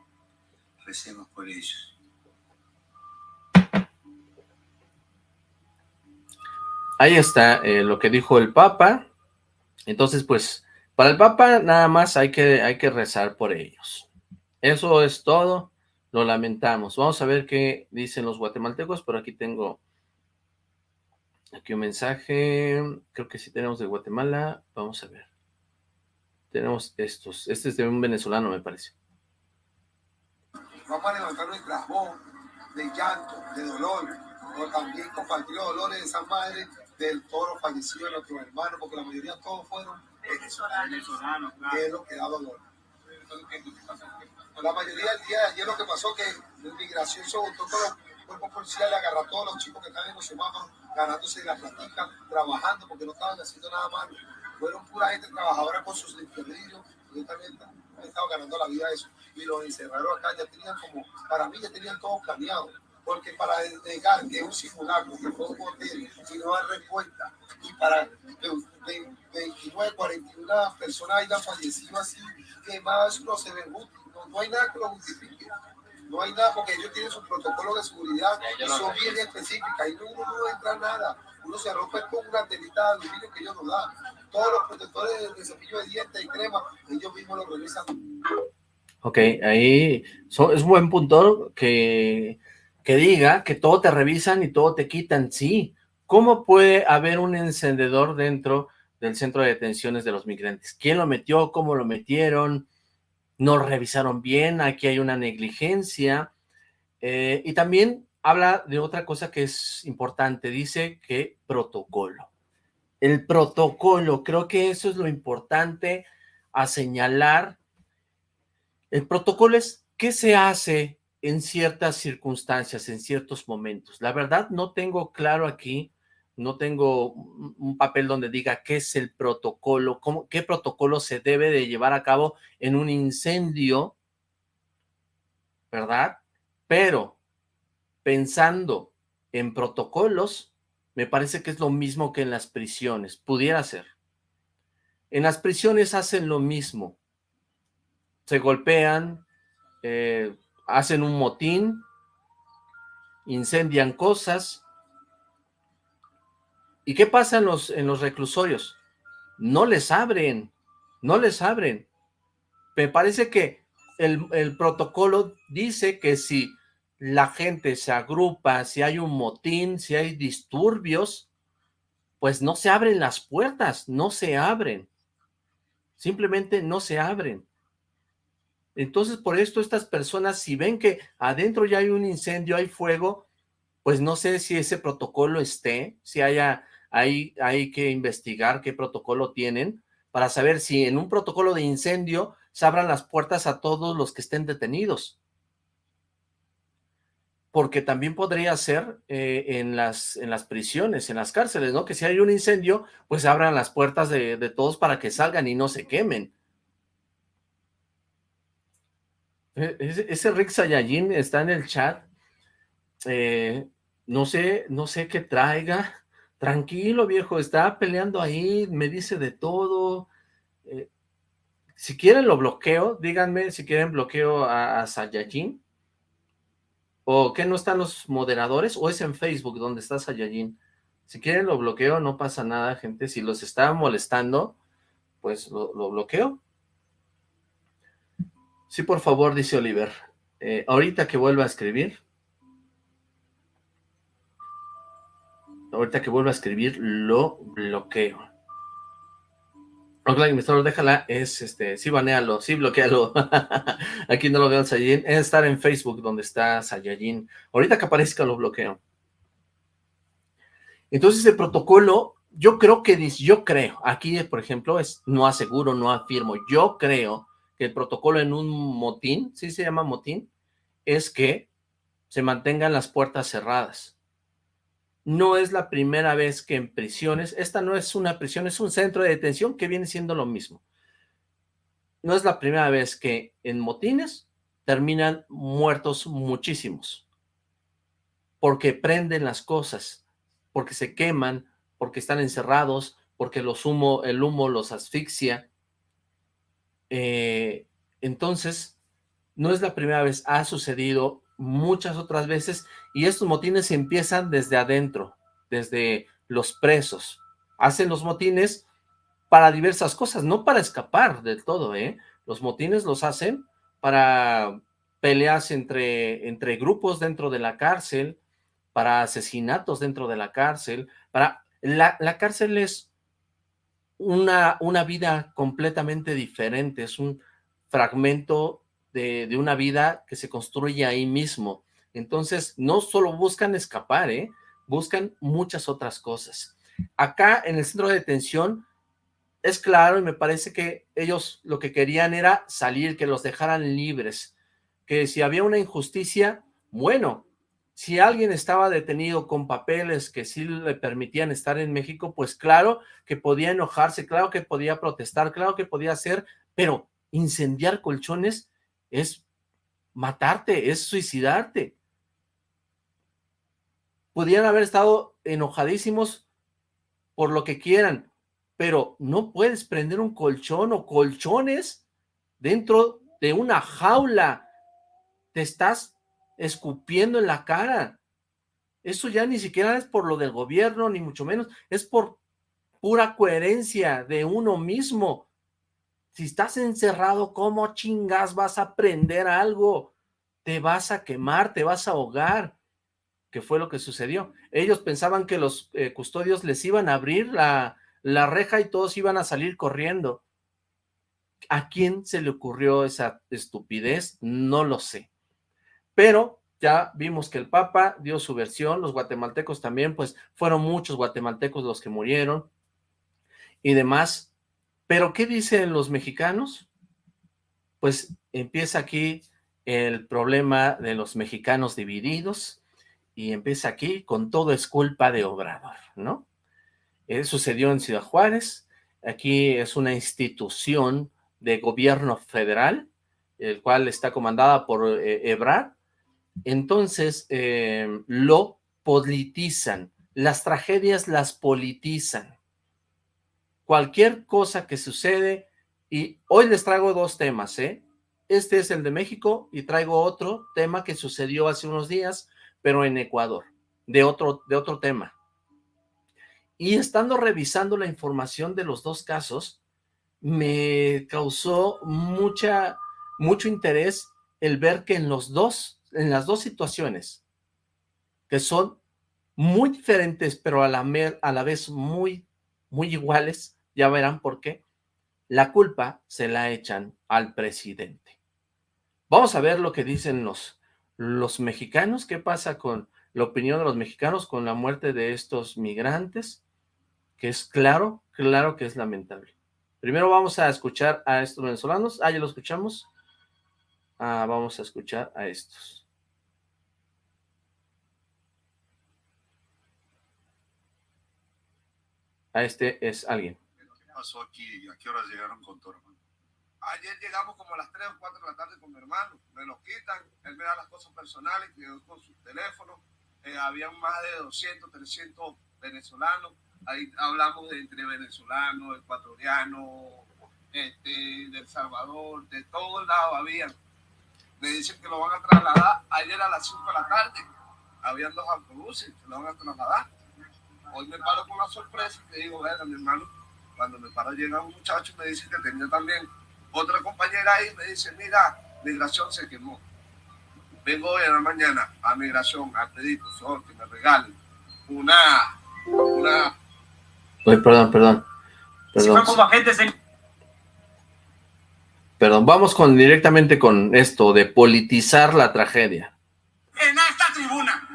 Recemos por ellos. Ahí está eh, lo que dijo el Papa. Entonces, pues, para el Papa nada más hay que, hay que rezar por ellos. Eso es todo. Lo lamentamos. Vamos a ver qué dicen los guatemaltecos, pero aquí tengo aquí un mensaje. Creo que sí tenemos de Guatemala. Vamos a ver. Tenemos estos. Este es de un venezolano, me parece. Vamos a levantar nuestra voz de llanto, de dolor, o también compartir los dolores de esa madre del toro fallecido de nuestros hermanos, porque la mayoría todos fueron venezolanos, que es lo que da dolor. La mayoría del día de ayer lo que pasó que la inmigración se votó con los cuerpos policiales, agarró a todos los chicos que estaban en los semáforos, ganándose la platica, trabajando porque no estaban haciendo nada malo. Fueron pura gente trabajadora con sus enfermeros, yo también he estado ganando la vida de eso. Y los encerraron acá, ya tenían como, para mí ya tenían todo planeado porque para negar que un simulacro, que fue un hotel, y no hay respuesta, y para que 29, 41 personas hayan fallecido así, que más no se ve útil no, hay nada que lo justifique. No hay nada porque ellos tienen su protocolo de seguridad y son bien específicas y uno no entra nada. Uno se rompe con una telita de aluminio que ellos nos dan. Todos los protectores de cepillo de dientes y crema, ellos mismos lo revisan. Ok, ahí es un buen punto que, que diga que todo te revisan y todo te quitan. Sí, ¿cómo puede haber un encendedor dentro del centro de detenciones de los migrantes? ¿Quién lo metió? ¿Cómo lo metieron? no revisaron bien, aquí hay una negligencia, eh, y también habla de otra cosa que es importante, dice que protocolo. El protocolo, creo que eso es lo importante a señalar. El protocolo es qué se hace en ciertas circunstancias, en ciertos momentos. La verdad no tengo claro aquí no tengo un papel donde diga qué es el protocolo, qué protocolo se debe de llevar a cabo en un incendio, ¿verdad? Pero pensando en protocolos, me parece que es lo mismo que en las prisiones, pudiera ser. En las prisiones hacen lo mismo, se golpean, eh, hacen un motín, incendian cosas, ¿Y qué pasa en los, en los reclusorios? No les abren, no les abren. Me parece que el, el protocolo dice que si la gente se agrupa, si hay un motín, si hay disturbios, pues no se abren las puertas, no se abren. Simplemente no se abren. Entonces, por esto estas personas, si ven que adentro ya hay un incendio, hay fuego, pues no sé si ese protocolo esté, si haya hay, hay que investigar qué protocolo tienen para saber si en un protocolo de incendio se abran las puertas a todos los que estén detenidos. Porque también podría ser eh, en, las, en las prisiones, en las cárceles, ¿no? Que si hay un incendio, pues abran las puertas de, todos para que salgan y no se quemen. E, ese, Rick Sayayin está en el chat. Eh, no sé, no sé qué traiga. Tranquilo, viejo, está peleando ahí, me dice de todo. Eh, si quieren lo bloqueo, díganme si quieren bloqueo a, a Sayajin. ¿O que no están los moderadores? ¿O es en Facebook donde está Sayajin? Si quieren lo bloqueo, no pasa nada, gente. Si los está molestando, pues lo, bloqueo. Sí, por favor, dice Oliver. Eh, ahorita que vuelva a escribir, ahorita que vuelva a escribir, lo bloqueo. Rockline Mr. déjala, es este, sí banealo, sí bloquealo. (laughs) Aquí no lo veo Saiyajin, es estar en Facebook donde está Saiyajin. Ahorita que aparezca lo bloqueo. Entonces el protocolo, yo creo que, yo creo, aquí por ejemplo, es no aseguro, no afirmo, yo creo que el protocolo en un motín, ¿sí se llama motín? Es que se mantengan las puertas cerradas. No es la primera vez que en prisiones, esta no es una prisión, es un centro de detención que viene siendo lo mismo. No es la primera vez que en motines terminan muertos muchísimos, porque prenden las cosas, porque se queman, porque están encerrados, porque los humo, el humo los asfixia. Eh, entonces, no es la primera vez, ha sucedido muchas otras veces, y estos motines empiezan desde adentro, desde los presos. Hacen los motines para diversas cosas, no para escapar del todo, ¿eh? Los motines los hacen para peleas entre, entre grupos dentro de la cárcel, para asesinatos dentro de la cárcel, para... La, la cárcel es una, una vida completamente diferente, es un fragmento de, de, una vida que se construye ahí mismo. Entonces, no solo buscan escapar, ¿eh? buscan muchas otras cosas. Acá en el centro de detención es claro y me parece que ellos lo que querían era salir, que los dejaran libres, que si había una injusticia, bueno, si alguien estaba detenido con papeles que sí le permitían estar en México, pues claro que podía enojarse, claro que podía protestar, claro que podía hacer, pero incendiar colchones es matarte, es suicidarte. Podían haber estado enojadísimos por lo que quieran, pero no puedes prender un colchón o colchones dentro de una jaula. Te estás escupiendo en la cara. Eso ya ni siquiera es por lo del gobierno, ni mucho menos, es por pura coherencia de uno mismo. Si estás encerrado, ¿cómo chingas vas a prender algo? Te vas a quemar, te vas a ahogar, que fue lo que sucedió. Ellos pensaban que los eh, custodios les iban a abrir la, la reja y todos iban a salir corriendo. ¿A quién se le ocurrió esa estupidez? No lo sé. Pero ya vimos que el Papa dio su versión, los guatemaltecos también, pues fueron muchos guatemaltecos los que murieron y demás. Pero ¿qué dicen los mexicanos? Pues empieza aquí el problema de los mexicanos divididos y empieza aquí con todo es culpa de Obrador, ¿no? Eh, sucedió en Ciudad Juárez, aquí es una institución de gobierno federal, el cual está comandada por eh, entonces eh, lo politizan, las tragedias las politizan, cualquier cosa que sucede, y hoy les traigo dos temas, ¿eh? Este es el de México y traigo otro tema que sucedió hace unos días, pero en Ecuador, de otro, de otro tema. Y estando revisando la información de los dos casos, me causó mucha, mucho interés el ver que en los dos, en las dos situaciones, que son muy diferentes, pero a la, vez muy, muy iguales, ya verán por qué, la culpa se la echan al presidente. Vamos a ver lo que dicen los, los mexicanos, qué pasa con la opinión de los mexicanos con la muerte de estos migrantes, que es claro, claro que es lamentable. Primero vamos a escuchar a estos venezolanos. Ah, ya lo escuchamos. Ah, vamos a escuchar a estos. A este es alguien. ¿Qué pasó aquí? ¿A qué hora llegaron con tu hermano? Ayer llegamos como a las 3 o 4 de la tarde con mi hermano. Me lo quitan, él me da las cosas personales, quedó con su teléfono. Eh, habían más de 200, 300 venezolanos ahí hablamos de entre venezolanos, ecuatorianos, este, de El Salvador, de todos lados habían. Me dicen que lo van a trasladar ayer a las 5 de la tarde. Habían dos autobuses que lo van a trasladar. Hoy me paro con una sorpresa y te digo, venga, mi hermano, cuando me paro llega un muchacho me dice que tenía también otra compañera ahí, me dice, mira, migración se quemó. Vengo hoy a la mañana a migración a pedir, por favor, que me regalen una, una perdón, perdón. Perdón. Perdón, vamos con directamente con esto de politizar la tragedia. En esta tribuna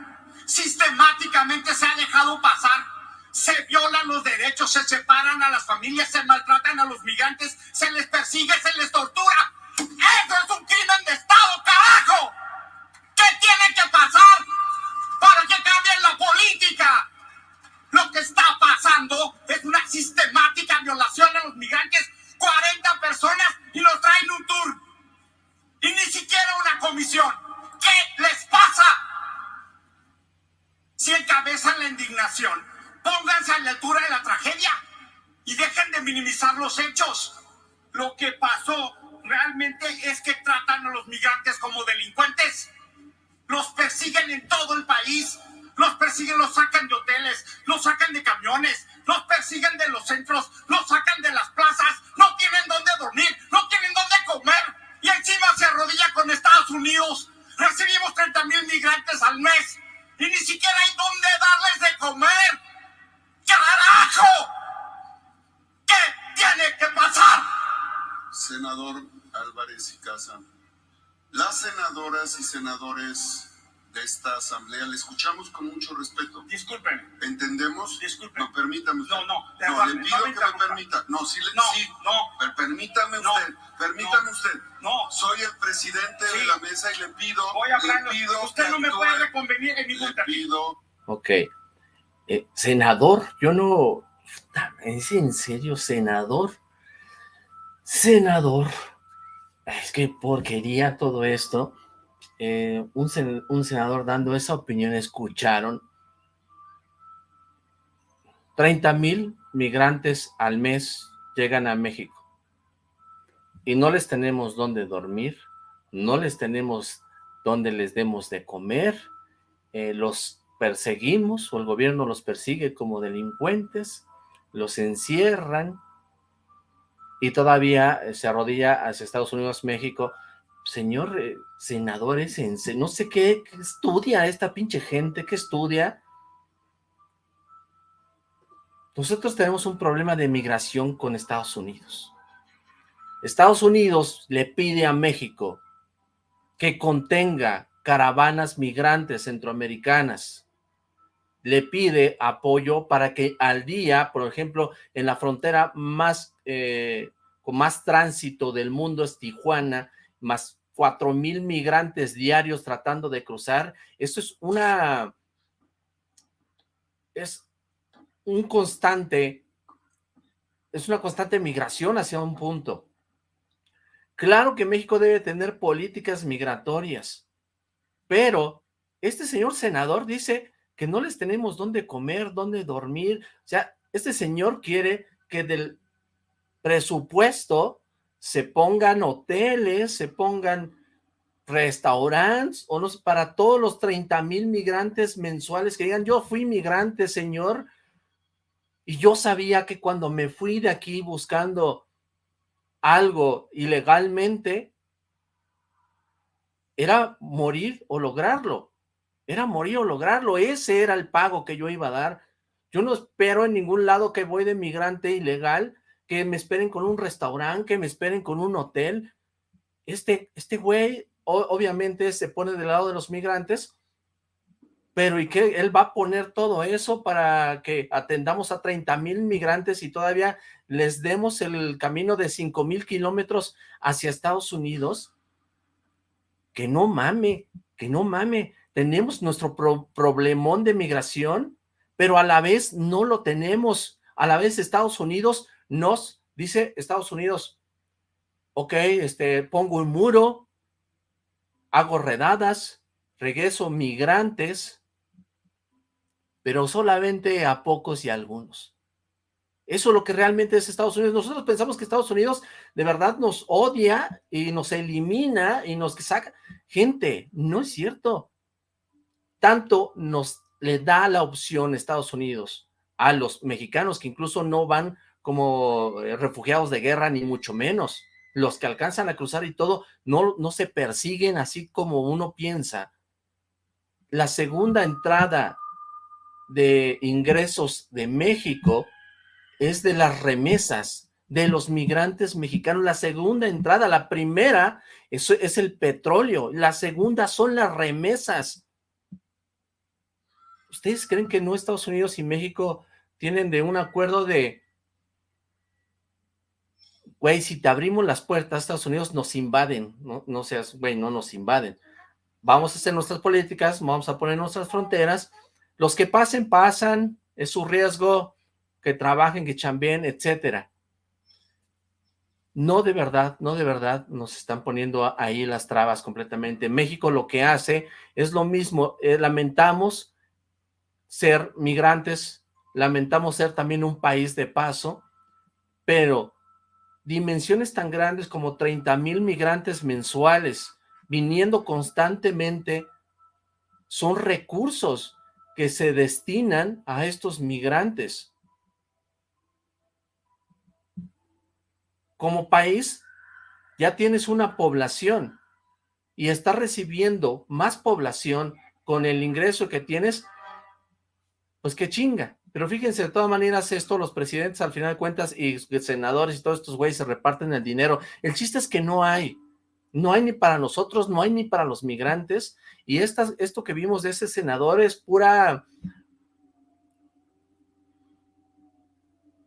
sistemáticamente se ha dejado pasar Se violan los derechos, se separan a las familias, se maltratan a los migrantes, se les persigue, se les tortura. ¡Eso es un crimen de Estado, carajo! ¿Qué tiene que pasar para que cambien la política? Lo que está pasando es una sistemática violación a los migrantes. 40 personas y los traen un tour. Y ni siquiera una comisión. ¿Qué les pasa? Si encabezan la indignación, pónganse a la altura de la tragedia y dejen de minimizar los hechos. Lo que pasó realmente es que tratan a los migrantes como delincuentes. Los persiguen en todo el país. Los persiguen, los sacan de hoteles, los sacan de camiones, los persiguen de los centros, los sacan de las plazas. No tienen dónde dormir, no tienen dónde comer. Y encima se arrodilla con Estados Unidos. Recibimos 30 mil migrantes al mes y ni siquiera hay dónde darles de comer. ¡Carajo! ¿Qué tiene que pasar? Senador Álvarez y Casa, las senadoras y senadores de esta asamblea le escuchamos con mucho respeto. Disculpen. ¿Entendemos? Disculpen. No, permítame usted. No, no, No, le pido no me que me permita. No, sí, le, No, sí. no. Per- permítame No, usted. Permítame no, usted. No. Soy el presidente de la mesa y le pido. Voy a hablar. Le pido Usted no me actúe. puede reconvenir en ningún Le término. pido. Ok. Eh, senador, yo no... ¿Es en serio, senador? Senador. Es que porquería todo esto. Eh, un, sen- un senador dando esa opinión, escucharon. 30 mil migrantes al mes llegan a México. Y no les tenemos dónde dormir, no les tenemos dónde les demos de comer, eh, los perseguimos o el gobierno los persigue como delincuentes, los encierran y todavía eh, se arrodilla hacia Estados Unidos, México. Señor eh, senador, es en se- no sé qué, qué estudia esta pinche gente, qué estudia. Nosotros tenemos un problema de migración con Estados Unidos. Estados Unidos le pide a México que contenga caravanas migrantes centroamericanas. Le pide apoyo para que al día, por ejemplo, en la frontera más eh, con más tránsito del mundo es Tijuana, más cuatro mil migrantes diarios tratando de cruzar. Esto es una es un constante es una constante migración hacia un punto. Claro que México debe tener políticas migratorias, pero este señor senador dice que no les tenemos dónde comer, dónde dormir. O sea, este señor quiere que del presupuesto se pongan hoteles, se pongan restaurantes, o no sé, para todos los 30 mil migrantes mensuales que digan, yo fui migrante, señor, y yo sabía que cuando me fui de aquí buscando algo ilegalmente, era morir o lograrlo. Era morir o lograrlo. Ese era el pago que yo iba a dar. Yo no espero en ningún lado que voy de migrante ilegal, que me esperen con un restaurante, que me esperen con un hotel. Este, este güey obviamente se pone del lado de los migrantes, pero ¿y qué? Él va a poner todo eso para que atendamos a 30 mil migrantes y todavía les demos el camino de 5 mil kilómetros hacia Estados Unidos. Que no mame, que no mame. Tenemos nuestro pro- problemón de migración, pero a la vez no lo tenemos. A la vez Estados Unidos nos, dice Estados Unidos, ok, este, pongo un muro, hago redadas, regreso migrantes, pero solamente a pocos y a algunos. Eso es lo que realmente es Estados Unidos. Nosotros pensamos que Estados Unidos de verdad nos odia y nos elimina y nos saca. Gente, no es cierto. Tanto nos le da la opción Estados Unidos a los mexicanos que incluso no van como eh, refugiados de guerra, ni mucho menos. Los que alcanzan a cruzar y todo, no, no se persiguen así como uno piensa. La segunda entrada de ingresos de México es de las remesas de los migrantes mexicanos. La segunda entrada, la primera es, es el petróleo, la segunda son las remesas. ¿Ustedes creen que no Estados Unidos y México tienen de un acuerdo de, güey, si te abrimos las puertas, Estados Unidos nos invaden, no, seas, güey, no nos invaden. Vamos a hacer nuestras políticas, vamos a poner nuestras fronteras, los que pasen, pasan, es su riesgo, que trabajen, que chambeen, etcétera. No de verdad, no de verdad nos están poniendo ahí las trabas completamente. México lo que hace es lo mismo, eh, lamentamos ser migrantes, lamentamos ser también un país de paso, pero dimensiones tan grandes como 30 mil migrantes mensuales viniendo constantemente son recursos que se destinan a estos migrantes. Como país, ya tienes una población y estás recibiendo más población con el ingreso que tienes, pues qué chinga. Pero fíjense, de todas maneras, esto los presidentes al final de cuentas y senadores y todos estos güeyes se reparten el dinero. El chiste es que no hay. No hay ni para nosotros, no hay ni para los migrantes. Y esto que vimos de ese senador es pura...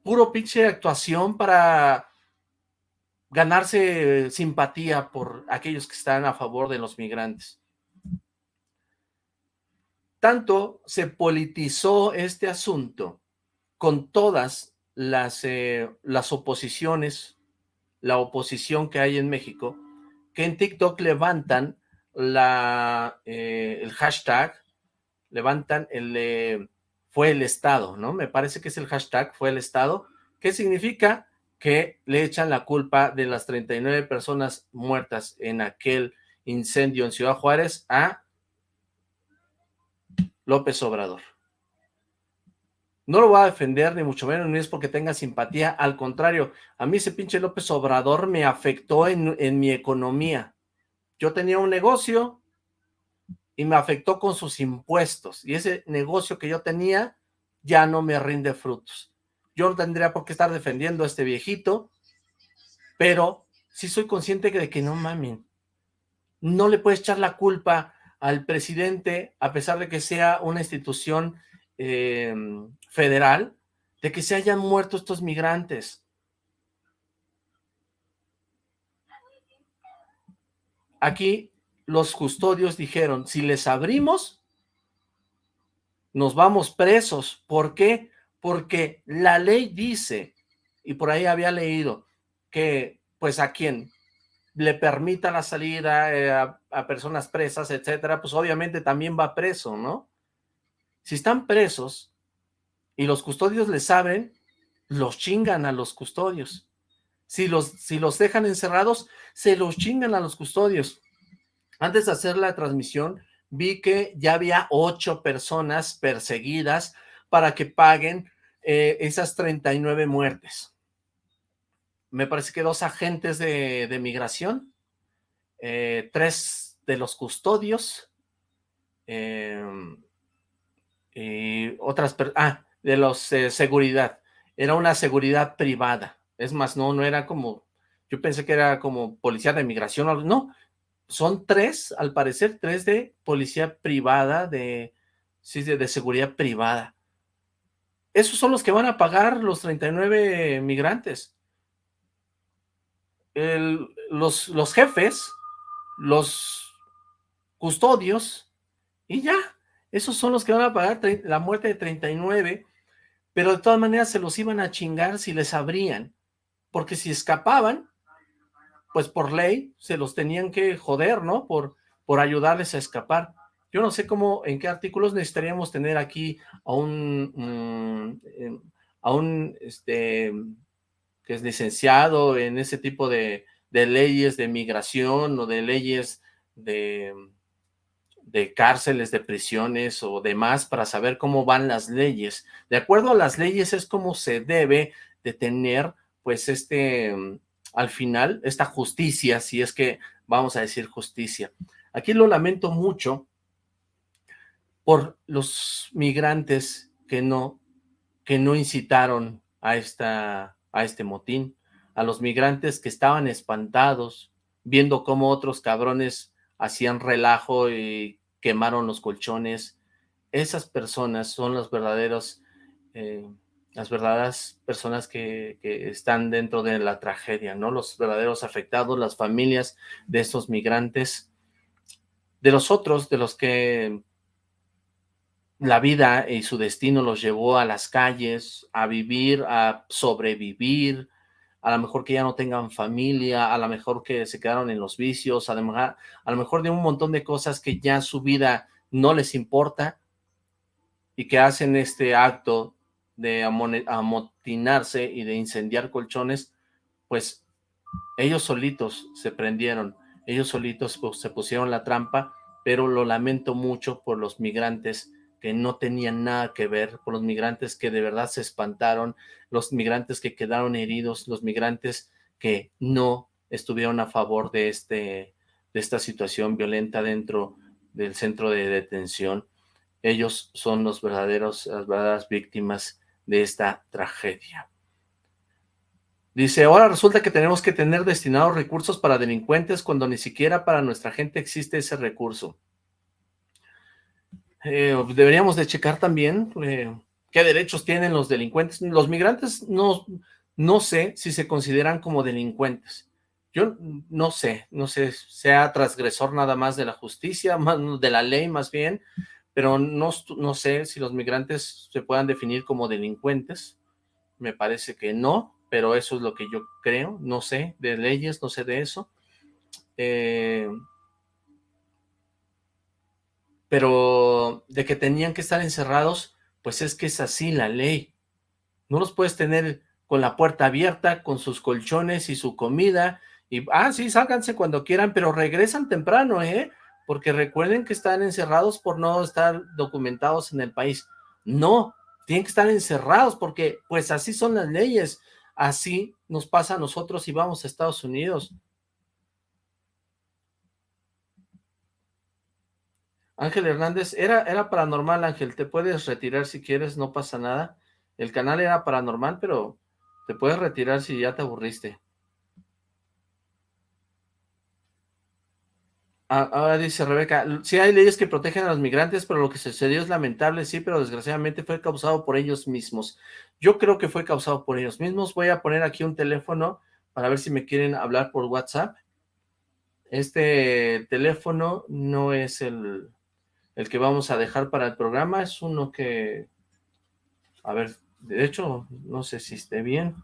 Puro pinche actuación para ganarse simpatía por aquellos que están a favor de los migrantes. Tanto se politizó este asunto con todas las, eh, las oposiciones, la oposición que hay en México, que en TikTok levantan la, eh, el hashtag, levantan el fue el Estado, ¿no? Me parece que es el hashtag fue el Estado, ¿qué significa? Que le echan la culpa de las 39 personas muertas en aquel incendio en Ciudad Juárez a López Obrador. No lo voy a defender, ni mucho menos, ni es porque tenga simpatía, al contrario, a mí ese pinche López Obrador me afectó en, en mi economía. Yo tenía un negocio y me afectó con sus impuestos, y ese negocio que yo tenía ya no me rinde frutos. Yo no tendría por qué estar defendiendo a este viejito, pero sí soy consciente de que no mamen. No le puedes echar la culpa al presidente, a pesar de que sea una institución eh, federal, de que se hayan muerto estos migrantes. Aquí los custodios dijeron, si les abrimos, nos vamos presos. ¿Por qué? Porque la ley dice, y por ahí había leído, que pues a quien le permita la salida eh, a, personas presas, etcétera, pues obviamente también va preso, ¿no? Si están presos y los custodios les saben, los chingan a los custodios. Si los, si los dejan encerrados, se los chingan a los custodios. Antes de hacer la transmisión, vi que ya había ocho personas perseguidas para que paguen eh, esas 39 muertes me parece que dos agentes de, migración, eh, tres de los custodios, em, y otras, ah, de los eh, seguridad, era una seguridad privada, es más, no, no era como, yo pensé que era como policía de migración, no, son tres, al parecer, tres de policía privada, de, sí, de, de seguridad privada. Esos son los que van a pagar los 39 migrantes. Los, los jefes, los custodios, y ya, esos son los que van a pagar la muerte de 39, pero de todas maneras se los iban a chingar si les abrían, porque si escapaban, pues por ley se los tenían que joder, ¿no? Por, por ayudarles a escapar. Yo no sé cómo, en qué artículos necesitaríamos tener aquí a un, mm, em, a un, este, que es licenciado en ese tipo de, leyes de migración o de leyes de, de cárceles, de prisiones o demás para saber cómo van las leyes. De acuerdo a las leyes es como se debe de tener pues este, al final, esta justicia, si es que vamos a decir justicia. Aquí lo lamento mucho por los migrantes que no, que no incitaron a esta a este motín, a los migrantes que estaban espantados, viendo cómo otros cabrones hacían relajo y quemaron los colchones. Esas personas son los verdaderos eh, las verdaderas personas que, que, están dentro de la tragedia, ¿no? Los verdaderos afectados, las familias de estos migrantes, de los otros, de los que la vida y su destino los llevó a las calles, a vivir, a sobrevivir, a lo mejor que ya no tengan familia, a lo mejor que se quedaron en los vicios, a lo mejor, a lo mejor de un montón de cosas que ya su vida no les importa y que hacen este acto de amotinarse y de incendiar colchones, pues ellos solitos se prendieron, ellos solitos pues, se pusieron la trampa, pero lo lamento mucho por los migrantes que no tenían nada que ver, por los migrantes que de verdad se espantaron, los migrantes que quedaron heridos, los migrantes que no estuvieron a favor de, este, de esta situación violenta dentro del centro de detención. Ellos son los verdaderos, las verdaderas víctimas de esta tragedia. Dice, ahora resulta que tenemos que tener destinados recursos para delincuentes cuando ni siquiera para nuestra gente existe ese recurso. Eh, deberíamos de checar también eh, qué derechos tienen los delincuentes. Los migrantes no, no sé si se consideran como delincuentes. Yo no sé, no sé, sea transgresor nada más de la justicia, de la ley más bien, pero no, no sé si los migrantes se puedan definir como delincuentes, me parece que no, pero eso es lo que yo creo, no sé de leyes, no sé de eso. Eh, pero de que tenían que estar encerrados, pues es que es así la ley. No los puedes tener con la puerta abierta, con sus colchones y su comida, y, ah, sí, sálganse cuando quieran, pero regresan temprano, ¿eh? porque recuerden que están encerrados por no estar documentados en el país. No, tienen que estar encerrados porque pues así son las leyes, así nos pasa a nosotros y vamos a Estados Unidos. Ángel Hernández, era, era paranormal Ángel, te puedes retirar si quieres, no pasa nada. El canal era paranormal, pero te puedes retirar si ya te aburriste. Ah, ahora dice Rebeca, sí hay leyes que protegen a los migrantes, pero lo que sucedió es lamentable, sí, pero desgraciadamente fue causado por ellos mismos. Yo creo que fue causado por ellos mismos. Voy a poner aquí un teléfono para ver si me quieren hablar por WhatsApp. Este teléfono no es el, el que vamos a dejar para el programa, es uno que, a ver, de hecho, no sé si esté bien.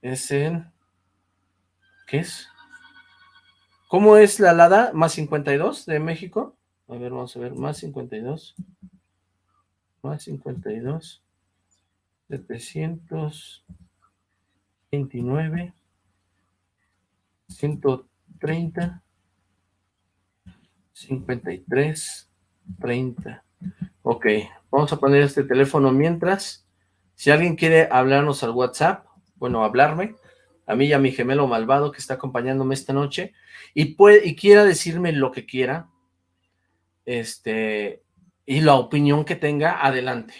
Es el, ¿qué es? ¿Cómo es la alada? ¿Más 52 de México? A ver, vamos a ver, más 52. Más 52. 729. 130. 53. 30. Ok, vamos a poner este teléfono mientras. Si alguien quiere hablarnos al WhatsApp, bueno, hablarme, a mí y a mi gemelo malvado que está acompañándome esta noche, y, puede, y quiera decirme lo que quiera, este, y la opinión que tenga, adelante.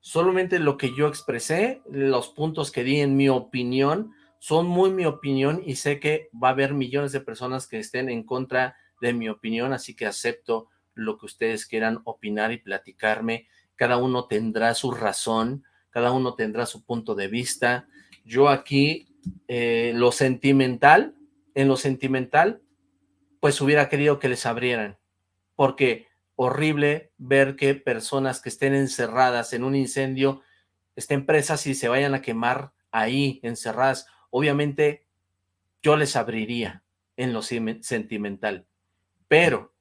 Solamente lo que yo expresé, los puntos que di en mi opinión, son muy mi opinión y sé que va a haber millones de personas que estén en contra de mi opinión, así que acepto lo que ustedes quieran opinar y platicarme. Cada uno tendrá su razón, cada uno tendrá su punto de vista. Yo aquí eh, lo sentimental, en lo sentimental, pues hubiera querido que les abrieran, porque horrible ver que personas que estén encerradas en un incendio estén presas y se vayan a quemar ahí, encerradas. Obviamente, yo les abriría en lo sentimental, pero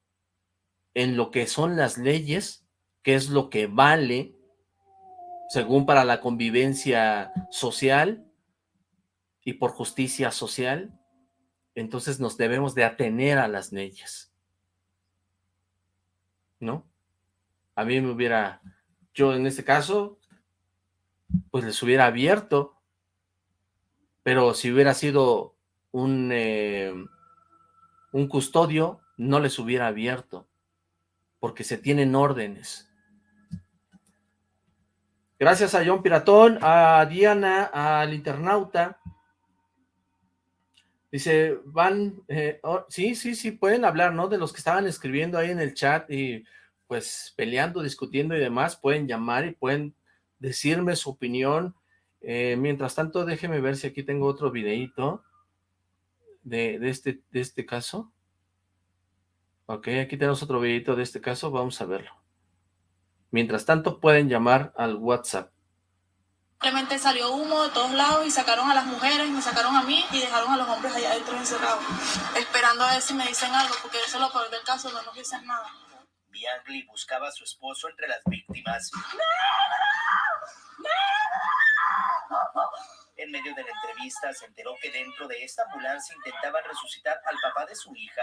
en lo que son las leyes, que es lo que vale, según para la convivencia social, y por justicia social, entonces nos debemos de atener a las leyes. ¿No? A mí me hubiera, yo en este caso, pues les hubiera abierto, pero si hubiera sido un, eh, un custodio, no les hubiera abierto, porque se tienen órdenes. Gracias a John Piratón, a Diana, al internauta, Dice, van, eh, oh, sí, sí, sí, pueden hablar, ¿no? De los que estaban escribiendo ahí en el chat y pues peleando, discutiendo y demás, pueden llamar y pueden decirme su opinión. Eh, mientras tanto, déjeme ver si aquí tengo otro videito de, de, este, de este caso. Ok, aquí tenemos otro videito de este caso, vamos a verlo. Mientras tanto, pueden llamar al WhatsApp. Simplemente salió humo de todos lados y sacaron a las mujeres, me sacaron a mí y dejaron a los hombres allá adentro encerrados, esperando a ver si me dicen algo, porque eso es lo peor del caso, no nos dicen nada. Biagli buscaba a su esposo entre las víctimas. En medio de la entrevista se enteró que dentro de esta ambulancia intentaban resucitar al papá de su hija.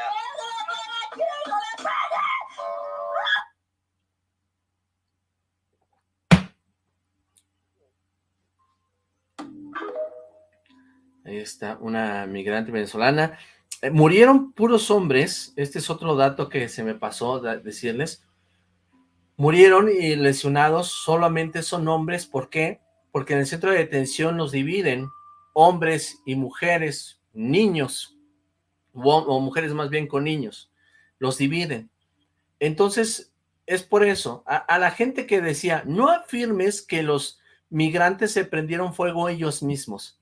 Ahí está, una migrante venezolana. Eh, murieron puros hombres, este es otro dato que se me pasó decirles. Murieron y lesionados solamente son hombres, ¿por qué? Porque en el centro de detención los dividen hombres y mujeres, niños, o, o mujeres más bien con niños, los dividen. Entonces, es por eso, a, a la gente que decía, no afirmes que los migrantes se prendieron fuego ellos mismos.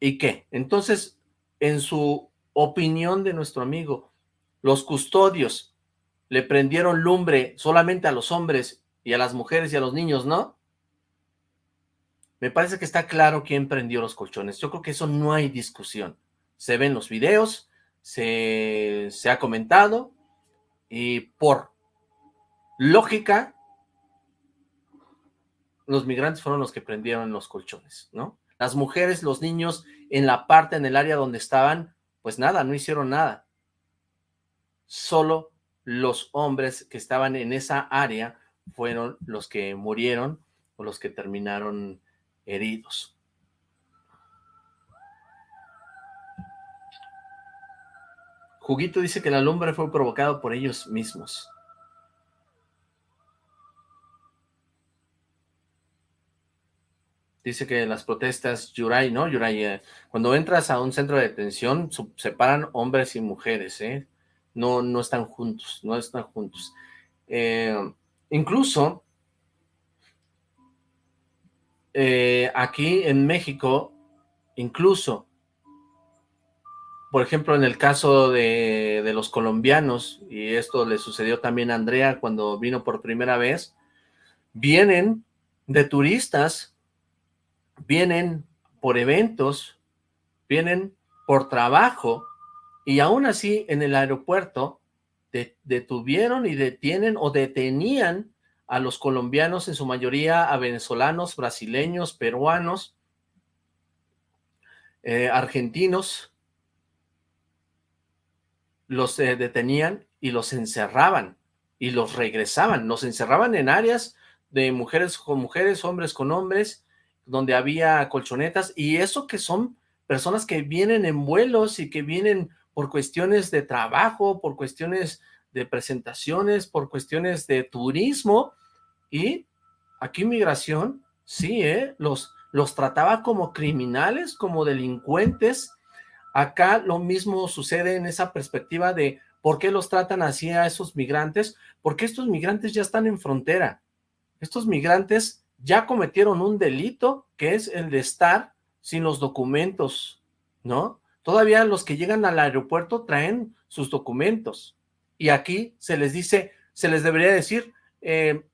¿Y qué? Entonces, en su opinión de nuestro amigo, los custodios le prendieron lumbre solamente a los hombres y a las mujeres y a los niños, ¿no? Me parece que está claro quién prendió los colchones. Yo creo que eso no hay discusión. Se ven los videos, se, se ha comentado y por lógica, los migrantes fueron los que prendieron los colchones, ¿no? Las mujeres, los niños, en la parte, en el área donde estaban, pues nada, no hicieron nada. Solo los hombres que estaban en esa área fueron los que murieron o los que terminaron heridos. Juguito dice que la lumbre fue provocada por ellos mismos. dice que las protestas Yuray, ¿no? Yuray, eh, cuando entras a un centro de detención, separan hombres y mujeres, ¿eh? No, no están juntos, no están juntos. Eh, incluso, eh, aquí en México, incluso, por ejemplo, en el caso de, de los colombianos, y esto le sucedió también a Andrea cuando vino por primera vez, vienen de turistas vienen por eventos, vienen por trabajo, y aún así en el aeropuerto detuvieron y detienen o detenían a los colombianos, en su mayoría a venezolanos, brasileños, peruanos, eh, argentinos, los eh, detenían y los encerraban y los regresaban, los encerraban en áreas de mujeres con mujeres, hombres con hombres, donde había colchonetas, y eso que son personas que vienen en vuelos y que vienen por cuestiones de trabajo, por cuestiones de presentaciones, por cuestiones de turismo, y aquí migración, sí, ¿eh? los, los trataba como criminales, como delincuentes, acá lo mismo sucede en esa perspectiva de por qué los tratan así a esos migrantes, porque estos migrantes ya están en frontera, estos migrantes ya cometieron un delito que es el de estar sin los documentos, ¿no? Todavía los que llegan al aeropuerto traen sus documentos y aquí se les dice, se les debería decir, eh,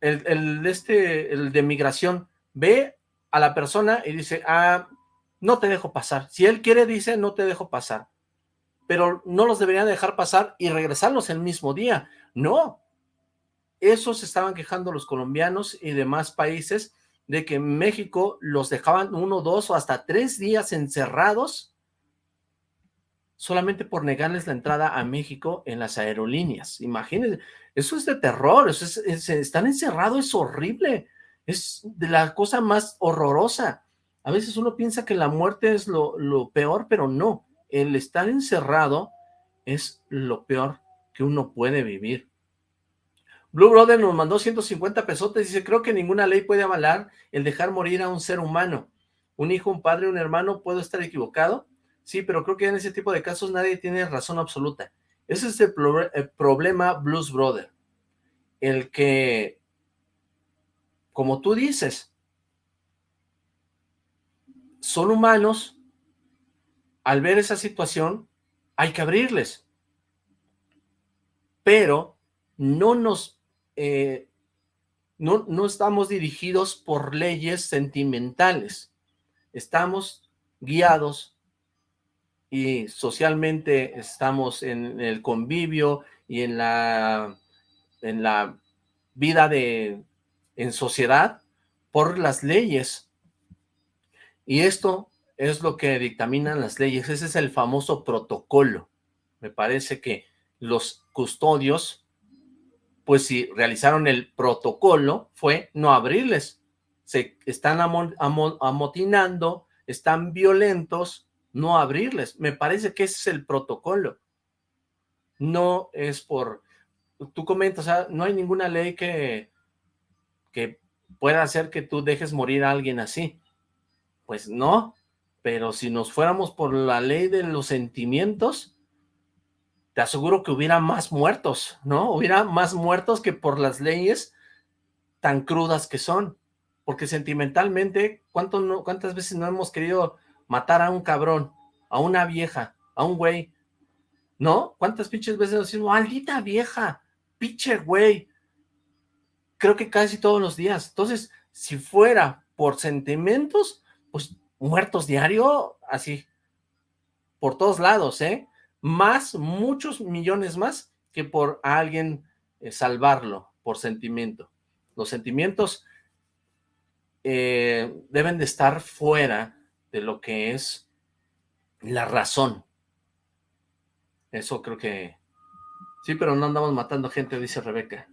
el, este, el de migración, ve a la persona y dice, ah, no te dejo pasar. Si él quiere, dice, no te dejo pasar. Pero no los deberían dejar pasar y regresarlos el mismo día. No, eso se estaban quejando los colombianos y demás países de que en México los dejaban uno, dos o hasta tres días encerrados solamente por negarles la entrada a México en las aerolíneas. Imagínense, eso es de terror, eso es, están encerrados, es horrible, es de la cosa más horrorosa. A veces uno piensa que la muerte es lo, lo peor, pero no, el estar encerrado es lo peor que uno puede vivir. Blue Brother nos mandó 150 pesotes, dice, creo que ninguna ley puede avalar el dejar morir a un ser humano. Un hijo, un padre, un hermano, ¿puedo estar equivocado? Sí, pero creo que en ese tipo de casos nadie tiene razón absoluta. Ese es el, problema Blues Brother. El que como tú dices, son humanos, al ver esa situación, hay que abrirles. Pero no nos, eh, no, no estamos dirigidos por leyes sentimentales. Estamos guiados y socialmente estamos en el convivio y en la, en la vida de, en sociedad por las leyes. Y esto es lo que dictaminan las leyes. Ese es el famoso protocolo. Me parece que los custodios, pues si realizaron el protocolo, fue no abrirles. Se están amotinando, están violentos, no abrirles. Me parece que ese es el protocolo. No es por... Tú comentas, sea, no hay ninguna ley que, que pueda hacer que tú dejes morir a alguien así. Pues no, pero si nos fuéramos por la ley de los sentimientos, te aseguro que hubiera más muertos, ¿no? Hubiera más muertos que por las leyes tan crudas que son. Porque sentimentalmente, ¿cuánto no, ¿cuántas veces no hemos querido matar a un cabrón, a una vieja, a un güey, ¿no? ¿Cuántas pinches veces decimos, maldita vieja, pinche güey? Creo que casi todos los días. Entonces, si fuera por sentimientos, pues muertos diario, así, por todos lados, ¿eh? Más, muchos millones más que por alguien eh, salvarlo, por sentimiento. Los sentimientos eh, deben de estar fuera de lo que es la razón. Eso creo que... Sí, pero no andamos matando gente, dice Rebeca.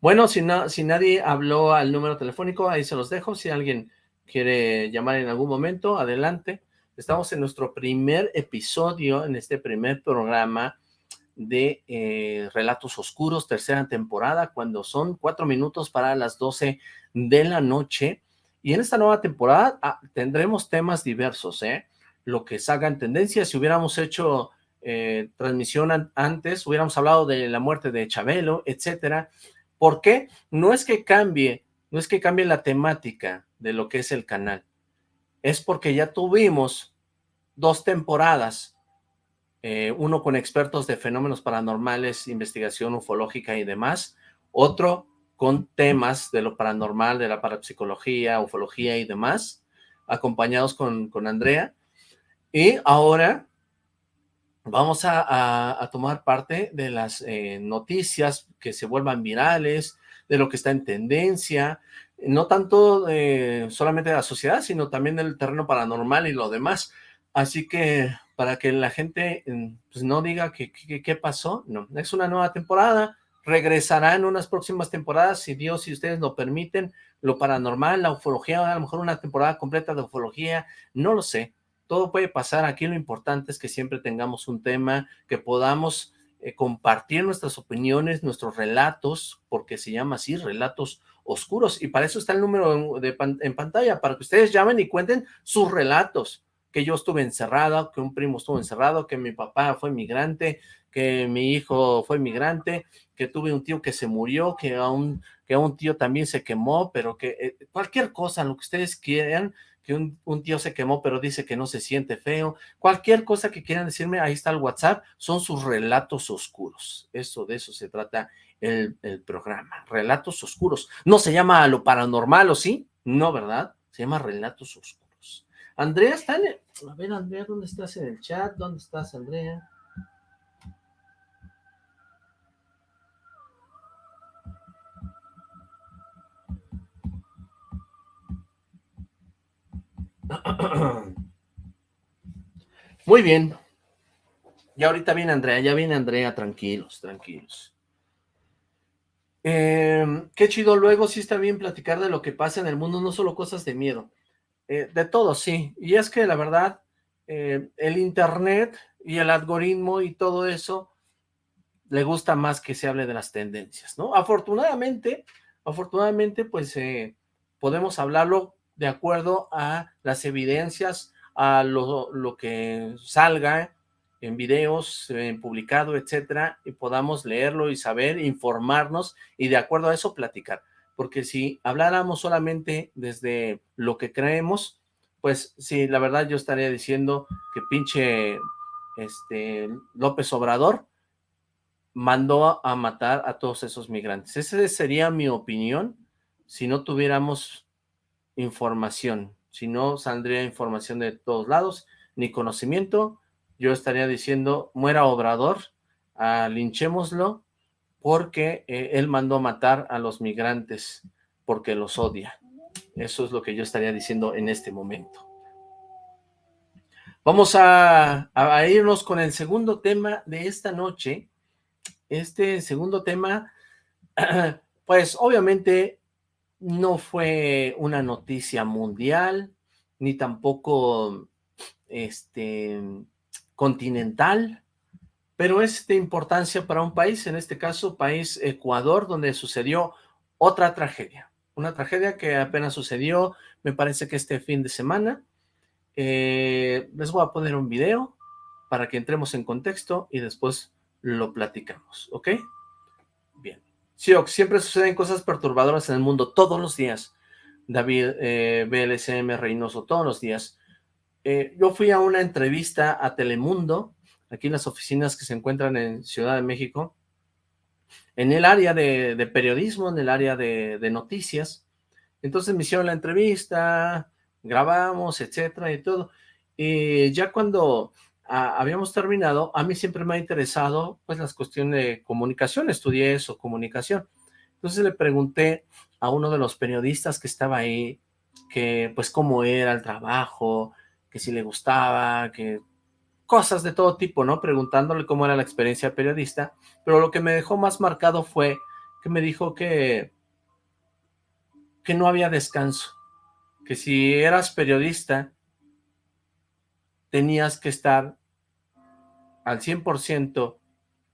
Bueno, si, no, si nadie habló al número telefónico, ahí se los dejo. Si alguien quiere llamar en algún momento, adelante. Estamos en nuestro primer episodio, en este primer programa de eh, Relatos Oscuros, tercera temporada, cuando son cuatro minutos para las doce de la noche. Y en esta nueva temporada ah, tendremos temas diversos, ¿eh? Lo que salga en tendencia, si hubiéramos hecho eh, transmisión antes, hubiéramos hablado de la muerte de Chabelo, etcétera. ¿Por qué? No es que cambie, no es que cambie la temática de lo que es el canal. Es porque ya tuvimos dos temporadas, eh, uno con expertos de fenómenos paranormales, investigación ufológica y demás, otro con temas de lo paranormal, de la parapsicología, ufología y demás, acompañados con, con Andrea. Y ahora vamos a, tomar parte de las eh, noticias que se vuelvan virales, de lo que está en tendencia, no tanto eh, solamente de la sociedad, sino también del terreno paranormal y lo demás. Así que para que la gente mm, pues, no diga que qué pasó, no, es una nueva temporada, regresará en unas próximas temporadas, si Dios y ustedes lo permiten, lo paranormal, la ufología, a lo mejor una temporada completa de ufología, no lo sé, todo puede pasar, aquí lo importante es que siempre tengamos un tema, que podamos eh, compartir nuestras opiniones, nuestros relatos, porque se llama así, relatos oscuros, y para eso está el número de en pantalla, para que ustedes llamen y cuenten sus relatos, que yo estuve encerrado, que un primo estuvo encerrado, que mi papá fue migrante, que mi hijo fue migrante, que tuve un tío que se murió, que a un, que a un tío también se quemó, pero que eh, cualquier cosa, lo que ustedes quieran, que un, un, tío se quemó pero dice que no se siente feo, cualquier cosa que quieran decirme, ahí está el WhatsApp, son sus relatos oscuros, eso, de eso se trata el, el programa, relatos oscuros, no se llama lo paranormal, ¿o sí? No, ¿verdad? Se llama relatos oscuros. Andrea está. A ver, Andrea, ¿dónde estás en el chat? ¿Dónde estás, Andrea? (clears throat) Muy bien. Y ahorita viene Andrea, ya viene Andrea, tranquilos, tranquilos. Em, qué chido, luego sí está bien platicar de lo que pasa en el mundo, no solo cosas de miedo. Eh, de todo, sí. Y es que la verdad, eh, el internet y el algoritmo y todo eso, le gusta más que se hable de las tendencias, ¿no? Afortunadamente, afortunadamente, pues eh, podemos hablarlo de acuerdo a las evidencias, a lo, que salga en videos, en publicado, etcétera, y podamos leerlo y saber, informarnos y de acuerdo a eso platicar. porque si habláramos solamente desde lo que creemos, pues sí, la verdad yo estaría diciendo que pinche este, López Obrador mandó a matar a todos esos migrantes. Esa sería mi opinión si no tuviéramos información, si no saldría información de todos lados, ni conocimiento, yo estaría diciendo, muera Obrador, ah, linchémoslo, porque eh, él mandó matar a los migrantes, porque los odia. Eso es lo que yo estaría diciendo en este momento. Vamos a irnos con el segundo tema de esta noche. Este segundo tema, (clears throat) pues obviamente no fue una noticia mundial, ni tampoco este, continental, pero es de importancia para un país, en este caso país Ecuador, donde sucedió otra tragedia, una tragedia que apenas sucedió, me parece que este fin de semana. Eh, les voy a poner un video para que entremos en contexto y después lo platicamos, ¿ok? Sí, siempre suceden cosas perturbadoras en el mundo, todos los días. David eh, BLSM Reynoso, todos los días. Eh, yo fui a una entrevista a Telemundo, aquí en las oficinas que se encuentran en Ciudad de México, en el área de, periodismo, en el área de, de, noticias. Entonces me hicieron la entrevista, grabamos, etcétera, y todo. Y ya cuando habíamos terminado, a mí siempre me ha interesado pues las cuestiones de comunicación, estudié eso, comunicación. Entonces le pregunté a uno de los periodistas que estaba ahí, que pues cómo era el trabajo, que si le gustaba, que cosas de todo tipo, ¿no? Preguntándole cómo era la experiencia periodista, pero lo que me dejó más marcado fue que me dijo que, que no había descanso, que si eras periodista tenías que estar al 100%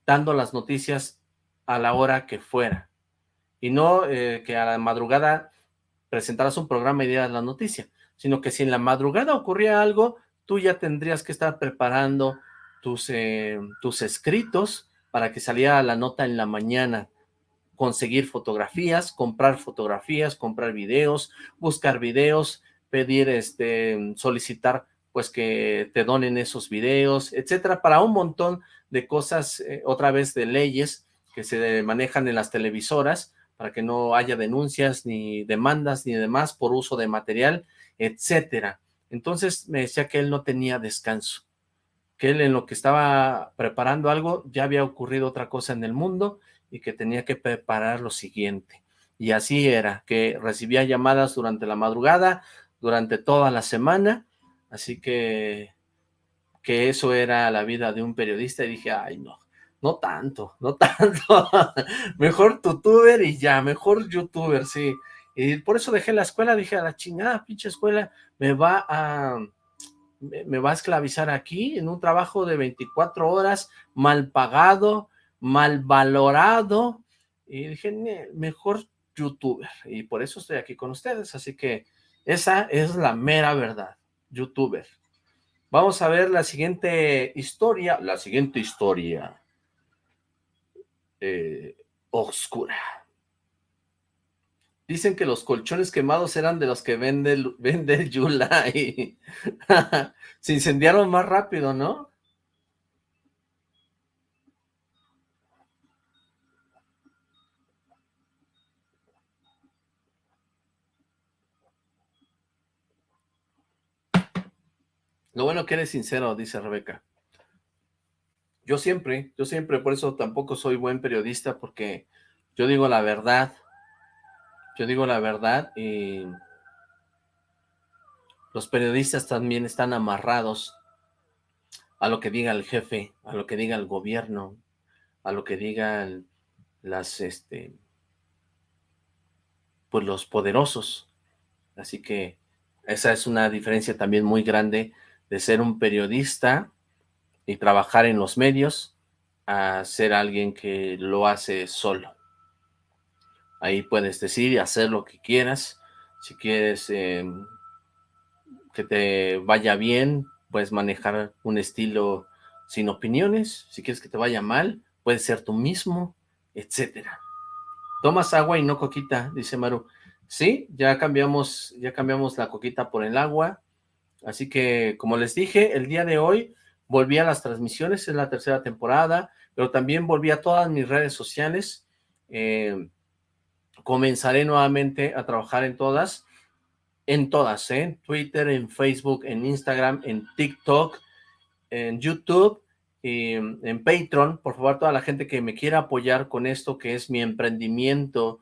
dando las noticias a la hora que fuera. Y no eh, que a la madrugada presentaras un programa y dieras la noticia, sino que si en la madrugada ocurría algo, tú ya tendrías que estar preparando tus, eh, tus escritos para que saliera la nota en la mañana, conseguir fotografías, comprar fotografías, comprar videos, buscar videos, pedir, este, solicitar pues que te donen esos videos, etcétera, para un montón de cosas, eh, otra vez de leyes que se manejan en las televisoras, para que no haya denuncias, ni demandas, ni demás por uso de material, etcétera. Entonces me decía que él no tenía descanso, que él en lo que estaba preparando algo, ya había ocurrido otra cosa en el mundo y que tenía que preparar lo siguiente. Y así era, que recibía llamadas durante la madrugada, durante toda la semana, Así que, que eso era la vida de un periodista y dije, ay no, no tanto, no (laughs) tanto, mejor youtuber y ya, mejor youtuber, sí. Y por eso dejé la escuela, dije, a la chingada, pinche escuela, me va a, me va a esclavizar aquí en un trabajo de 24 horas, mal pagado, mal valorado, y dije, mejor youtuber, y por eso estoy aquí con ustedes, así que esa es la mera verdad youtuber. Vamos a ver la siguiente historia, la siguiente historia eh, oscura. Dicen que los colchones quemados eran de los que vende, vende Yula y (laughs) se incendiaron más rápido, ¿no? Lo bueno que eres sincero, dice Rebeca. Yo siempre, yo siempre, por eso tampoco soy buen periodista, porque yo digo la verdad. Yo digo la verdad y los periodistas también están amarrados a lo que diga el jefe, a lo que diga el gobierno, a lo que digan las, este, pues los poderosos. Así que esa es una diferencia también muy grande de ser un periodista y trabajar en los medios a ser alguien que lo hace solo. Ahí puedes decir y hacer lo que quieras. Si quieres em, que te vaya bien, puedes manejar un estilo sin opiniones. Si quieres que te vaya mal, puedes ser tú mismo, etcétera. Tomas agua y no coquita, dice Maru. Sí, ya cambiamos, ya cambiamos la coquita por el agua. Así que, como les dije, el día de hoy volví a las transmisiones, es la tercera temporada, pero también volví a todas mis redes sociales. Eh, comenzaré nuevamente a trabajar en todas, en todas, ¿eh? en Twitter, en Facebook, en Instagram, en TikTok, en YouTube, y en Patreon. Por favor, toda la gente que me quiera apoyar con esto, que es mi emprendimiento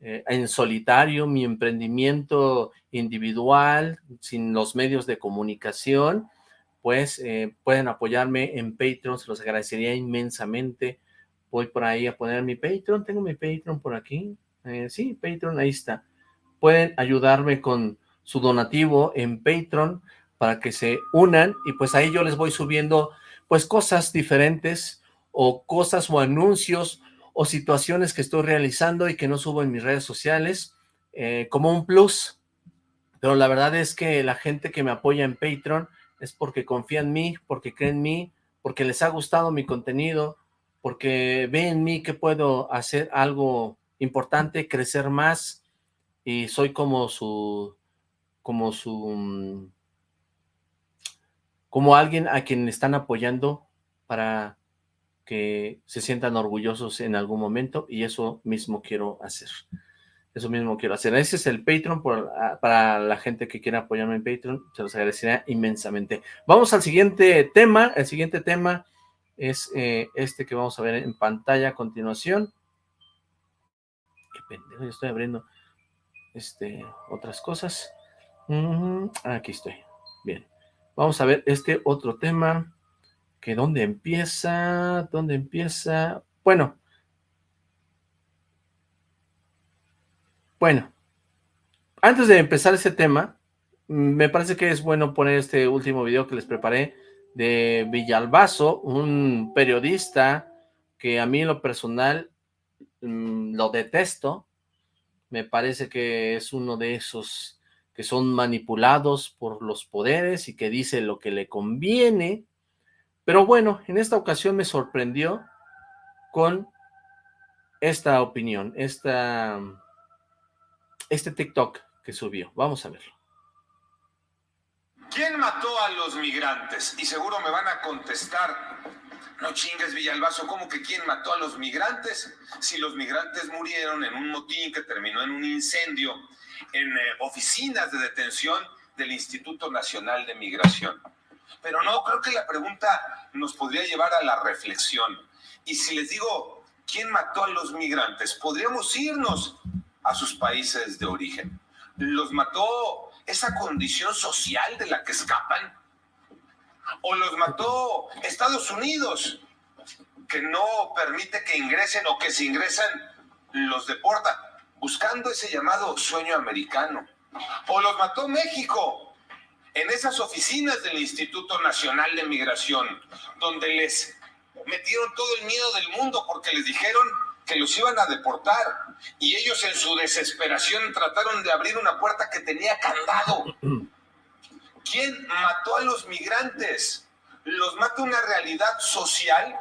eh, en solitario, mi emprendimiento individual, sin los medios de comunicación, pues eh, pueden apoyarme en Patreon, se los agradecería inmensamente. Voy por ahí a poner mi Patreon, tengo mi Patreon por aquí, eh, sí, Patreon, ahí está. Pueden ayudarme con su donativo en Patreon para que se unan y pues ahí yo les voy subiendo pues cosas diferentes o cosas o anuncios o situaciones que estoy realizando y que no subo en mis redes sociales eh, como un plus. Pero la verdad es que la gente que me apoya en Patreon es porque confía en mí, porque cree en mí, porque les ha gustado mi contenido, porque ve en mí que puedo hacer algo importante, crecer más y soy como su, como su, mm, como alguien a quien están apoyando para que se sientan orgullosos en algún momento y eso mismo quiero hacer. Eso mismo quiero hacer. Ese es el Patreon ah, para la gente que quiera apoyarme en Patreon. Se los agradecería inmensamente. Vamos al siguiente tema. El siguiente tema es eh, este que vamos a ver en pantalla a continuación. Qué pendejo, estoy abriendo este, otras cosas. aquí estoy. Bien. Vamos a ver este otro tema que dónde empieza, dónde empieza, bueno, bueno, antes de empezar ese tema, me parece que es bueno poner este último video que les preparé de Villalbazo, un periodista que a mí en lo personal mm, lo detesto, me parece que es uno de esos que son manipulados por los poderes y que dice lo que le conviene, pero bueno, en esta ocasión me sorprendió con esta opinión, esta, este TikTok que subió. Vamos a verlo. ¿Quién mató a los migrantes? Y seguro me van a contestar, no chingues Villalbazo, ¿cómo que quién mató a los migrantes? Si los migrantes murieron en un motín que terminó en un incendio en eh, oficinas de detención del Instituto Nacional de Migración. Pero no, creo que la pregunta nos podría llevar a la reflexión. Y si les digo, ¿quién mató a los migrantes? Podríamos irnos a sus países de origen. ¿Los mató esa condición social de la que escapan? ¿O los mató Estados Unidos, que no permite que ingresen o que si ingresan los deporta, buscando ese llamado sueño americano? ¿O los mató México, en esas oficinas del Instituto Nacional de Migración, donde les metieron todo el miedo del mundo porque les dijeron que los iban a deportar y ellos en su desesperación trataron de abrir una puerta que tenía candado. ¿Quién mató a los migrantes? ¿Los mata una realidad social?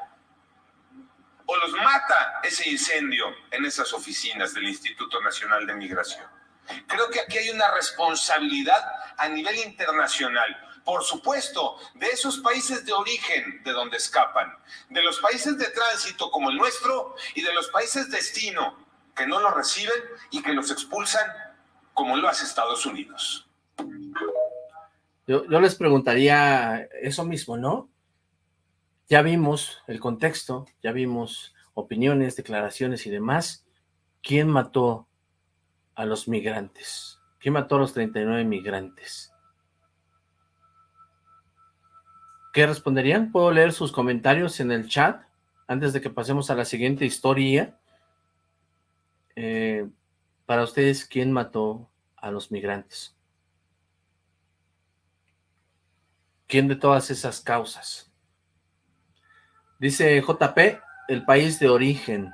¿O los mata ese incendio en esas oficinas del Instituto Nacional de Migración? Creo que aquí hay una responsabilidad a nivel internacional. Por supuesto, de esos países de origen de donde escapan, de los países de tránsito como el nuestro y de los países destino que no los reciben y que los expulsan como lo hace Estados Unidos. Yo, yo les preguntaría eso mismo, ¿no? Ya vimos el contexto, ya vimos opiniones, declaraciones y demás. ¿Quién mató a los migrantes? ¿Quién mató a los 39 migrantes? ¿Qué responderían? ¿Puedo leer sus comentarios en el chat antes de que pasemos a la siguiente historia? Eh, para ustedes, ¿quién mató a los migrantes? ¿Quién de todas esas causas? Dice JP, el país de origen.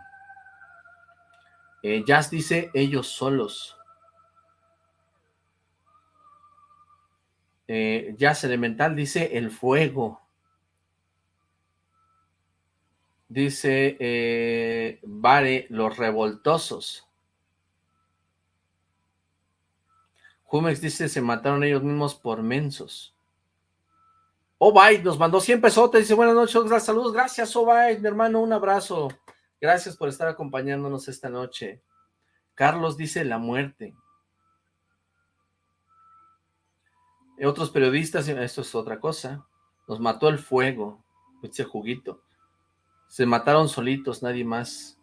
Eh, Jazz dice ellos solos. Eh, Jazz Elemental dice el fuego. Dice eh, Vare, los revoltosos. Jumex dice, se mataron ellos mismos por mensos. Obaid nos mandó 100 pesotes, dice, buenas noches, saludos, gracias Obaid, mi hermano, un abrazo. Gracias por estar acompañándonos esta noche. Carlos dice, la muerte. Otros periodistas, esto es otra cosa, nos mató el fuego, ese juguito. Se mataron solitos, nadie más.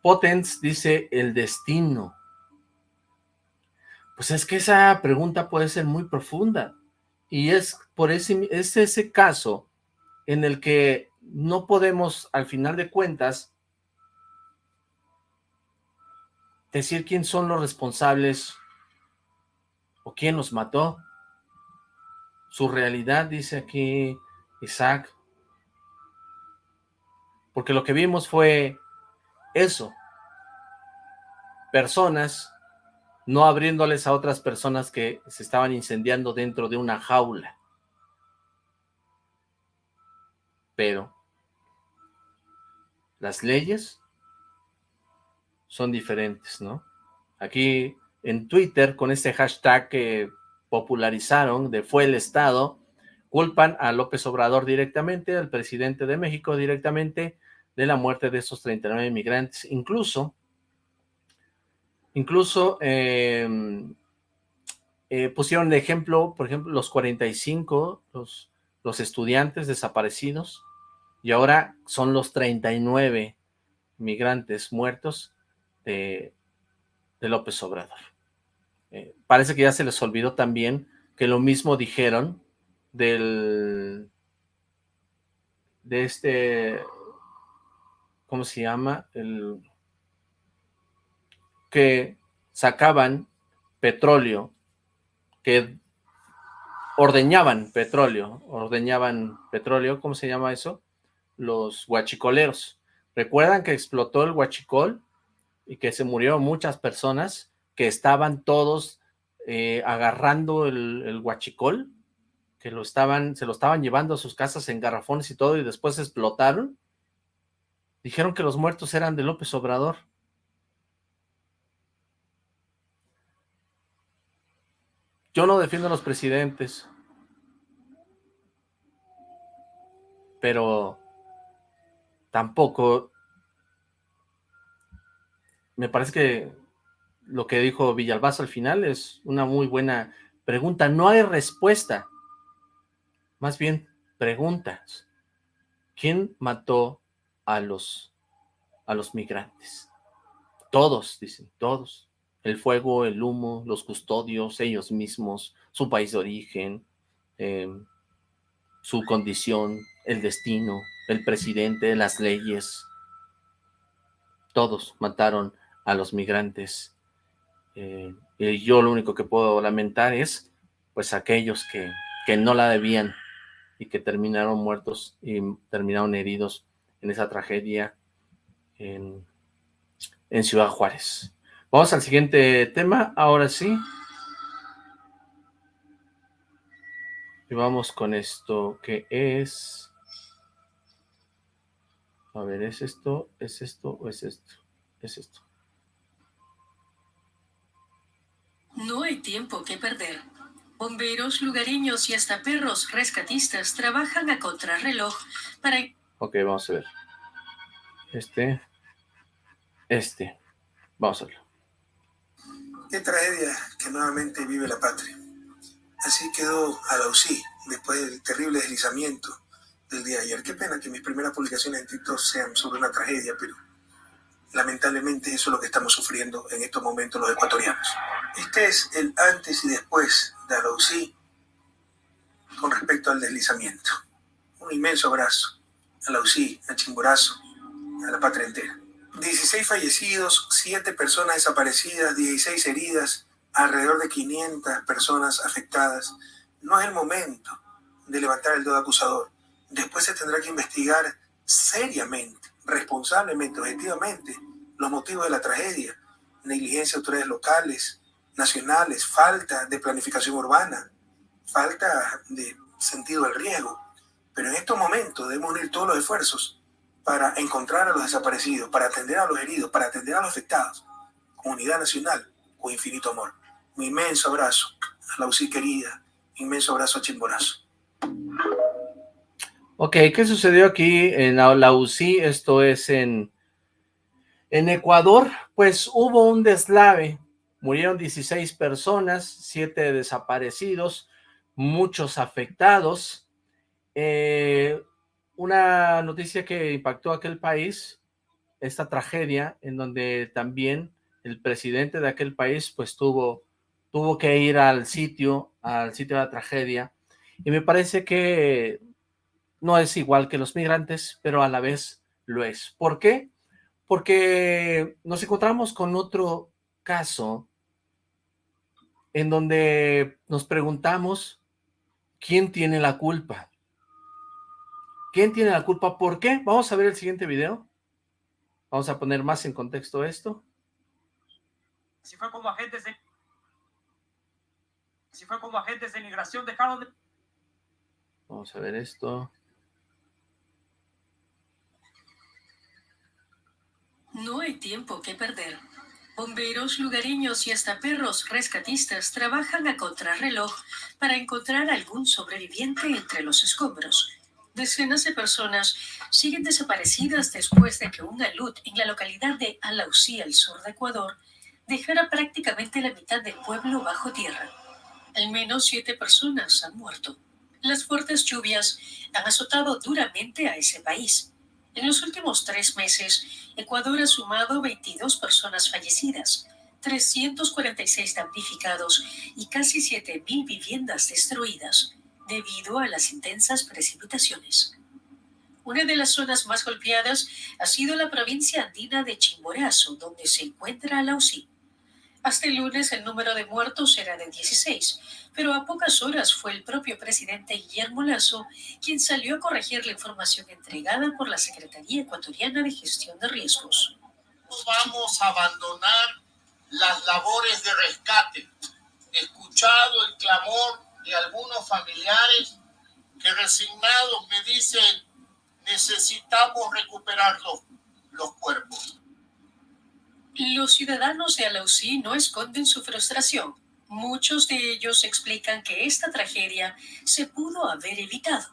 Potens dice, el destino. Pues es que esa pregunta puede ser muy profunda. Y es por ese, es ese caso en el que no podemos, al final de cuentas, decir quién son los responsables o quién los mató. Su realidad, dice aquí Isaac. Porque lo que vimos fue eso. Personas no abriéndoles a otras personas que se estaban incendiando dentro de una jaula. Pero las leyes son diferentes, ¿no? Aquí en Twitter, con este hashtag que popularizaron de fue el Estado, culpan a López Obrador directamente, al presidente de México directamente, de la muerte de esos 39 inmigrantes. Incluso Incluso em, eh, pusieron de ejemplo, por ejemplo, los 45, los, los estudiantes desaparecidos, y ahora son los 39 migrantes muertos de, López Obrador. Eh, parece que ya se les olvidó también que lo mismo dijeron del de este ¿cómo se llama? el que sacaban petróleo, que ordeñaban petróleo, ordeñaban petróleo, ¿cómo se llama eso? Los guachicoleros. ¿Recuerdan que explotó el guachicol y que se murieron muchas personas que estaban todos eh, agarrando el, guachicol? Que lo estaban, se lo estaban llevando a sus casas en garrafones y todo y después explotaron. Dijeron que los muertos eran de López Obrador. Yo no defiendo a los presidentes, pero tampoco me parece que lo que dijo Villalbazo al final es una muy buena pregunta. No hay respuesta, más bien preguntas. ¿Quién mató a los, a los migrantes? Todos, dicen, todos el fuego, el humo, los custodios, ellos mismos, su país de origen, em, su condición, el destino, el presidente, las leyes, todos mataron a los migrantes. Eh, y yo lo único que puedo lamentar es, pues, aquellos que, que no la debían y que terminaron muertos y terminaron heridos en esa tragedia en, en Ciudad Juárez. Vamos al siguiente tema, ahora sí. Y vamos con esto, que es... A ver, ¿es esto, es esto o es esto? Es esto. No hay tiempo que perder. Bomberos, lugareños y hasta perros rescatistas trabajan a contrarreloj para... Ok, vamos a ver. Este. Este. Vamos a verlo. Qué tragedia que nuevamente vive la patria. Así quedó Alausí después del terrible deslizamiento del día de ayer. Qué pena que mis primeras publicaciones en TikTok sean sobre una tragedia, pero lamentablemente eso es lo que estamos sufriendo en estos momentos los ecuatorianos. Este es el antes y después de Alausí con respecto al deslizamiento. Un inmenso abrazo a Alausí, a Chimborazo, a la patria entera. 16 fallecidos, 7 personas desaparecidas, 16 heridas, alrededor de 500 personas afectadas. No es el momento de levantar el dedo acusador. Después se tendrá que investigar seriamente, responsablemente, objetivamente, los motivos de la tragedia. Negligencia de autoridades locales, nacionales, falta de planificación urbana, falta de sentido del riesgo. Pero en estos momentos debemos unir todos los esfuerzos para encontrar a los desaparecidos, para atender a los heridos, para atender a los afectados. Comunidad nacional, con infinito amor. Un inmenso abrazo a la UCI querida, inmenso abrazo a Chimborazo. Ok, ¿qué sucedió aquí en la UCI? Esto es en, en Ecuador. Pues hubo un deslave, murieron 16 personas, 7 desaparecidos, muchos afectados. Eh, una noticia que impactó a aquel país, esta tragedia, en donde también el presidente de aquel país pues tuvo, tuvo que ir al sitio, al sitio de la tragedia, y me parece que no es igual que los migrantes, pero a la vez lo es. ¿Por qué? Porque nos encontramos con otro caso en donde nos preguntamos quién tiene la culpa. ¿Quién tiene la culpa? ¿Por qué? Vamos a ver el siguiente video. Vamos a poner más en contexto esto. Si fue como agentes de... Si fue como agentes de migración dejaron de... Vamos a ver esto. No hay tiempo que perder. Bomberos, lugareños y hasta perros rescatistas trabajan a contrarreloj para encontrar algún sobreviviente entre los escombros. Decenas de personas siguen desaparecidas después de que un alud en la localidad de Alausí, al sur de Ecuador, dejara prácticamente la mitad del pueblo bajo tierra. Al menos siete personas han muerto. Las fuertes lluvias han azotado duramente a ese país. En los últimos tres meses, Ecuador ha sumado 22 personas fallecidas, 346 damnificados y casi 7.000 viviendas destruidas debido a las intensas precipitaciones. Una de las zonas más golpeadas ha sido la provincia andina de Chimborazo, donde se encuentra Alausí. Hasta el lunes el número de muertos era de 16, pero a pocas horas fue el propio presidente Guillermo Lazo quien salió a corregir la información entregada por la Secretaría Ecuatoriana de Gestión de Riesgos. No vamos a abandonar las labores de rescate. Escuchado el clamor y algunos familiares que resignados me dicen necesitamos recuperar los, los cuerpos. Los ciudadanos de Alausí no esconden su frustración. Muchos de ellos explican que esta tragedia se pudo haber evitado.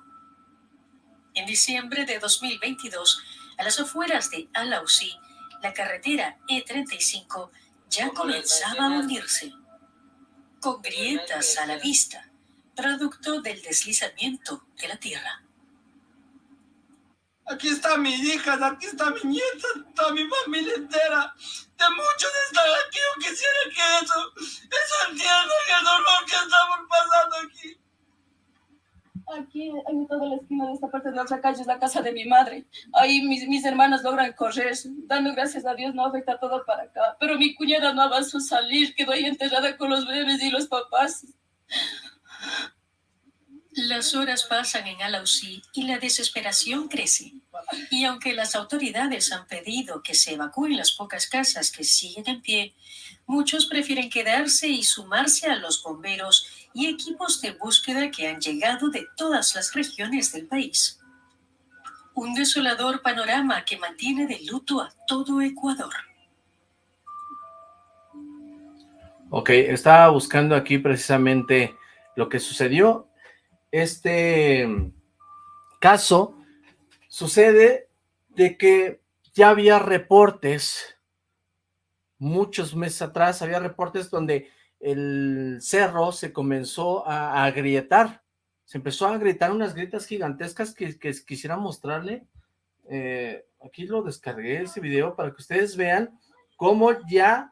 En diciembre de 2022, a las afueras de Alausí, la carretera E35 ya comenzaba a hundirse, con grietas a la vista producto del deslizamiento de la Tierra. Aquí está mi hija, aquí está mi nieta, está mi familia entera. Muchos están aquí, yo quisiera que eso, eso entiendan el dolor que estamos pasando aquí. Aquí, en toda la esquina de esta parte de otra calle, es la casa de mi madre. Ahí mis, mis logran correr. Dando gracias a Dios no afecta todo para acá. Pero mi cuñada no avanzó a salir, quedó ahí enterrada con los bebés y los papás. Las horas pasan en Alausí y la desesperación crece. Y aunque las autoridades han pedido que se evacúen las pocas casas que siguen en pie, muchos prefieren quedarse y sumarse a los bomberos y equipos de búsqueda que han llegado de todas las regiones del país. Un desolador panorama que mantiene de luto a todo Ecuador. Ok, estaba buscando aquí precisamente lo que sucedió. Este caso sucede de que ya había reportes, muchos meses atrás, había reportes donde el cerro se comenzó a, agrietar, se empezó a agrietar unas grietas gigantescas que, quisiera mostrarle. Eh, aquí lo descargué ese video para que ustedes vean cómo ya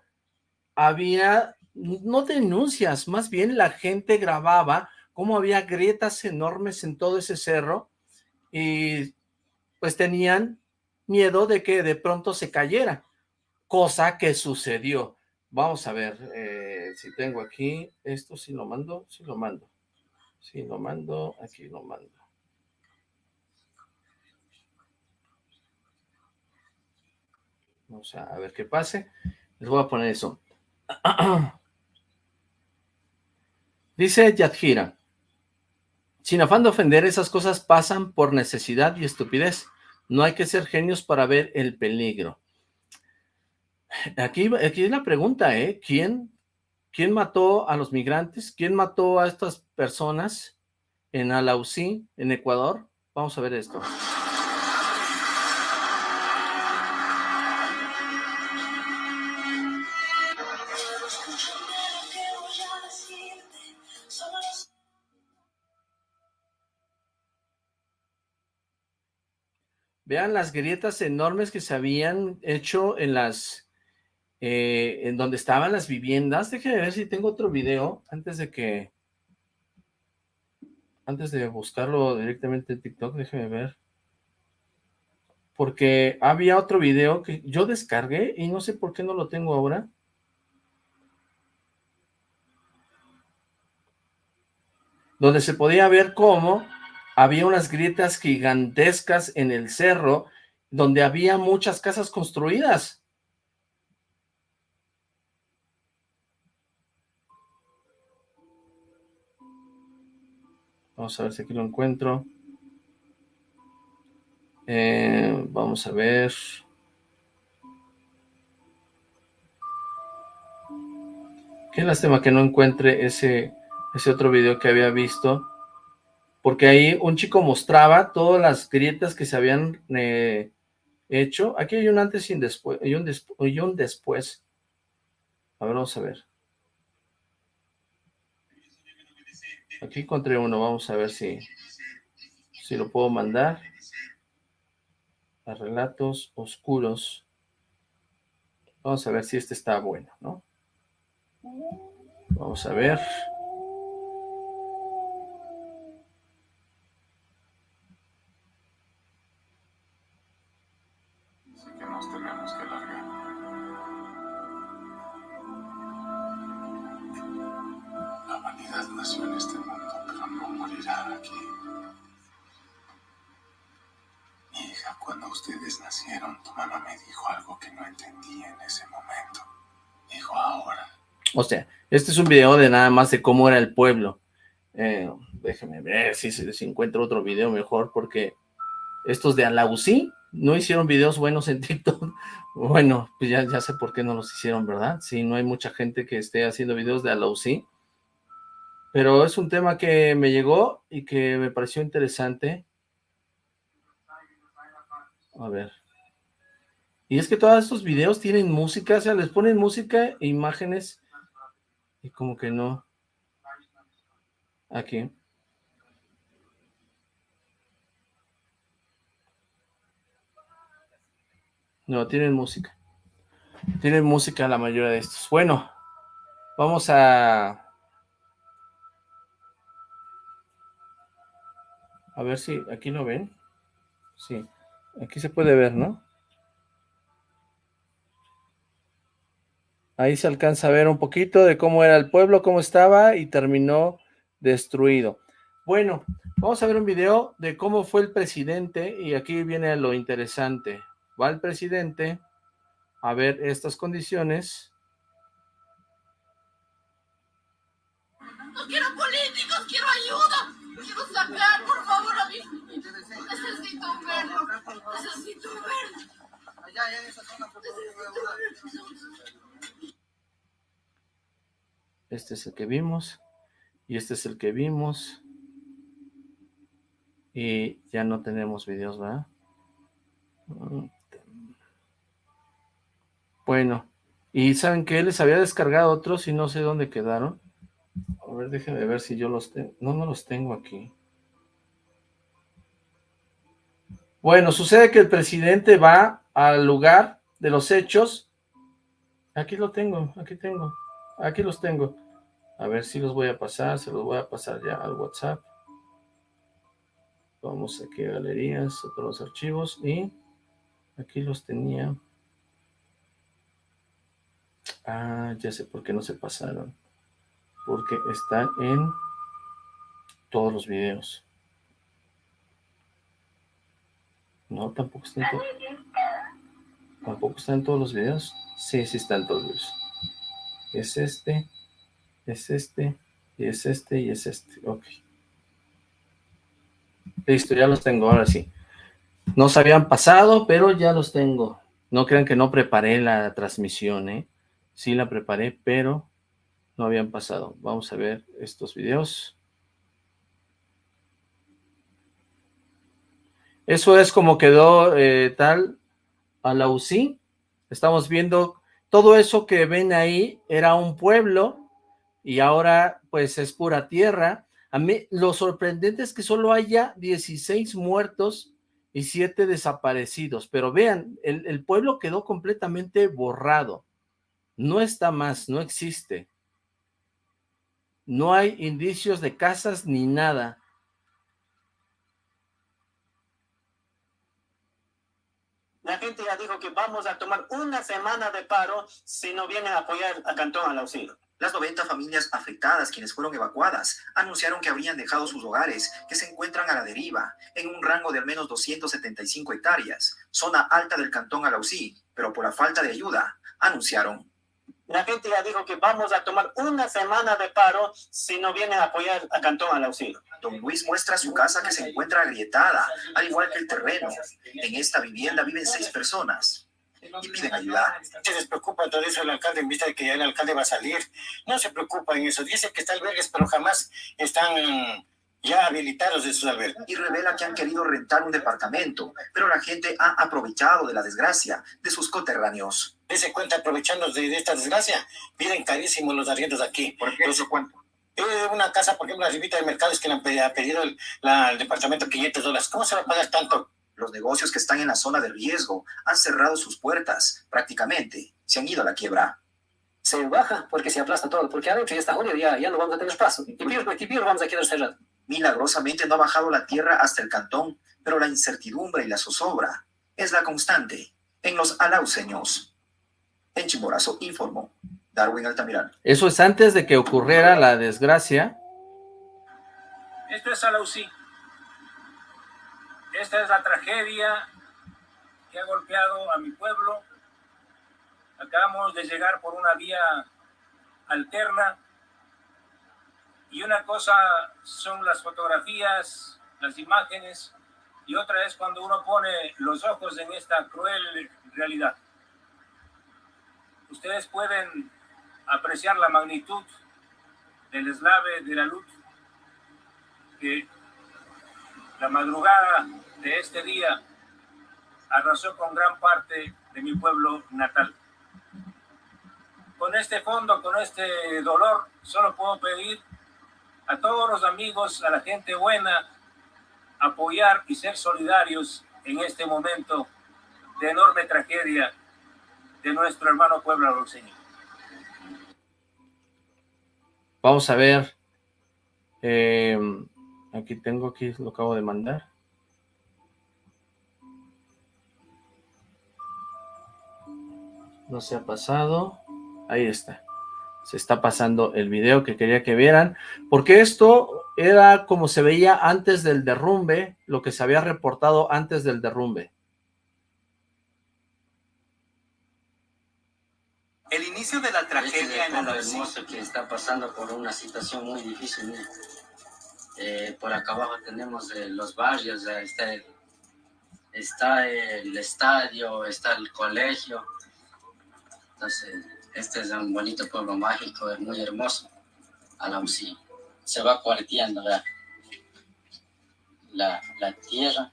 había no denuncias, más bien la gente grababa cómo había grietas enormes en todo ese cerro y pues tenían miedo de que de pronto se cayera, cosa que sucedió. Vamos a ver eh, si tengo aquí, esto si lo mando, si lo mando, si lo mando, aquí lo mando. Vamos a ver qué pase. Les voy a poner eso. (clears throat) Dice Yadjira, sin afán de ofender, esas cosas pasan por necesidad y estupidez. No hay que ser genios para ver el peligro. Aquí, aquí es la pregunta, ¿eh? ¿Quién, ¿Quién mató a los migrantes? ¿Quién mató a estas personas en Alausí, en Ecuador? Vamos a ver esto. Vean las grietas enormes que se habían hecho en las, eh, en donde estaban las viviendas. Déjenme ver si tengo otro video antes de que, antes de buscarlo directamente en TikTok, déjenme ver. Porque había otro video que yo descargué y no sé por qué no lo tengo ahora. Donde se podía ver cómo había unas grietas gigantescas en el cerro donde había muchas casas construidas. Vamos a ver si aquí lo encuentro. Eh, vamos a ver. Qué lástima que no encuentre ese, ese otro video que había visto porque ahí un chico mostraba todas las grietas que se habían eh, hecho. Aquí hay un antes y un después, y un, después. A ver, vamos a ver. Aquí encontré uno, vamos a ver si, si lo puedo mandar. A relatos oscuros. Vamos a ver si este está bueno, ¿no? Vamos a ver. O sea, este es un video de nada más de cómo era el pueblo. Eh, déjenme ver si, si, encuentro otro video mejor, porque estos de Alausí no hicieron videos buenos en (laughs) TikTok. Bueno, pues ya, ya sé por qué no los hicieron, ¿verdad? Sí, no hay mucha gente que esté haciendo videos de Alausí. Pero es un tema que me llegó y que me pareció interesante. A ver. Y es que todos estos videos tienen música, o sea, les ponen música e imágenes y como que no. Aquí. No, tienen música. Tienen música la mayoría de estos. Bueno, vamos a... A ver si aquí lo ven. Sí, aquí se puede ver, ¿no? Ahí se alcanza a ver un poquito de cómo era el pueblo, cómo estaba y terminó destruido. Bueno, vamos a ver un video de cómo fue el presidente y aquí viene lo interesante. Va el presidente a ver estas condiciones. No quiero políticos, quiero ayuda. Quiero sacar, por favor, a mí. Necesito un verde. Necesito un verde. Allá, en esa zona, por favor. Este es el que vimos. Y este es el que vimos. Y ya no tenemos videos, ¿verdad? Bueno. Y ¿saben que Les había descargado otros y no sé dónde quedaron. A ver, déjenme ver si yo los tengo. No, no los tengo aquí. Bueno, sucede que el presidente va al lugar de los hechos. Aquí lo tengo, aquí tengo. Aquí los tengo. A ver si los voy a pasar, se los voy a pasar ya al WhatsApp. Vamos aquí a galerías, a todos los archivos y aquí los tenía. Ah, ya sé por qué no se pasaron. Porque están en todos los videos. No, tampoco están en. ¿Tampoco están en todos los videos? Sí, sí están todos los videos. Es este es este, y es este, y es este, ok. Listo, ya los tengo, ahora sí. No se habían pasado, pero ya los tengo. No crean que no preparé la transmisión, ¿eh? Sí la preparé, pero no habían pasado. Vamos a ver estos videos. Eso es como quedó eh, tal a la UCI. Estamos viendo todo eso que ven ahí era un pueblo y ahora pues es pura tierra. A mí lo sorprendente es que solo haya 16 muertos y 7 desaparecidos, pero vean, el, el pueblo quedó completamente borrado. No está más, no existe. No hay indicios de casas ni nada. La gente ya dijo que vamos a tomar una semana de paro si no vienen a apoyar a Cantón al. Las 90 familias afectadas, quienes fueron evacuadas, anunciaron que habrían dejado sus hogares, que se encuentran a la deriva, en un rango de al menos 275 hectáreas, zona alta del cantón Alausí, pero por la falta de ayuda, anunciaron la gente ya dijo que vamos a tomar una semana de paro si no vienen a apoyar a Cantón al auxilio. Don Luis muestra su casa que se encuentra agrietada, al igual que el terreno. En esta vivienda viven seis personas y piden ayuda. Se les preocupa todo eso el alcalde en vista de que ya el alcalde va a salir. No se preocupa en eso. Dice que está albergues, pero jamás están ya habilitados de sus albergues. Y revela que han querido rentar un departamento, pero la gente ha aprovechado de la desgracia de sus coterráneos. Dese cuenta, aprovechando de, esta desgracia, piden carísimos los arriendos aquí. ¿Por qué eso cuánto? Eh, una casa, por ejemplo, la ribita de mercado es que le han pedido, ha pedido el, la, el departamento 500 dólares. ¿Cómo se va a pagar tanto? Los negocios que están en la zona de riesgo han cerrado sus puertas, prácticamente, se han ido a la quiebra se baja porque se aplasta todo, porque adentro ya está junio, ya, ya no vamos a tener espacio. Y peor, y peor vamos a quedar cerrados. Milagrosamente no ha bajado la tierra hasta el cantón, pero la incertidumbre y la zozobra es la constante en los alauceños. En Chimborazo informó Darwin Altamirano. Eso es antes de que ocurriera la desgracia. Esto es Alausí. Esta es la tragedia que ha golpeado a mi pueblo. Acabamos de llegar por una vía alterna y una cosa son las fotografías, las imágenes, y otra es cuando uno pone los ojos en esta cruel realidad. Ustedes pueden apreciar la magnitud del eslave de la luz que la madrugada de este día arrasó con gran parte de mi pueblo natal. Con este fondo, con este dolor, solo puedo pedir a todos los amigos, a la gente buena, apoyar y ser solidarios en este momento de enorme tragedia de nuestro hermano pueblo Señor. Vamos a ver. Eh, aquí tengo, aquí lo acabo de mandar. No se ha pasado. Ahí está se está pasando el video que quería que vieran, porque esto era como se veía antes del derrumbe, lo que se había reportado antes del derrumbe. El inicio de la tragedia en el hermoso que está pasando por una situación muy difícil. Eh, por acá abajo tenemos eh, los barrios, está, el, está el estadio, está el colegio. Entonces, este es un bonito pueblo mágico, es muy hermoso. Alausí. Se va cuarteando la, la, la, tierra.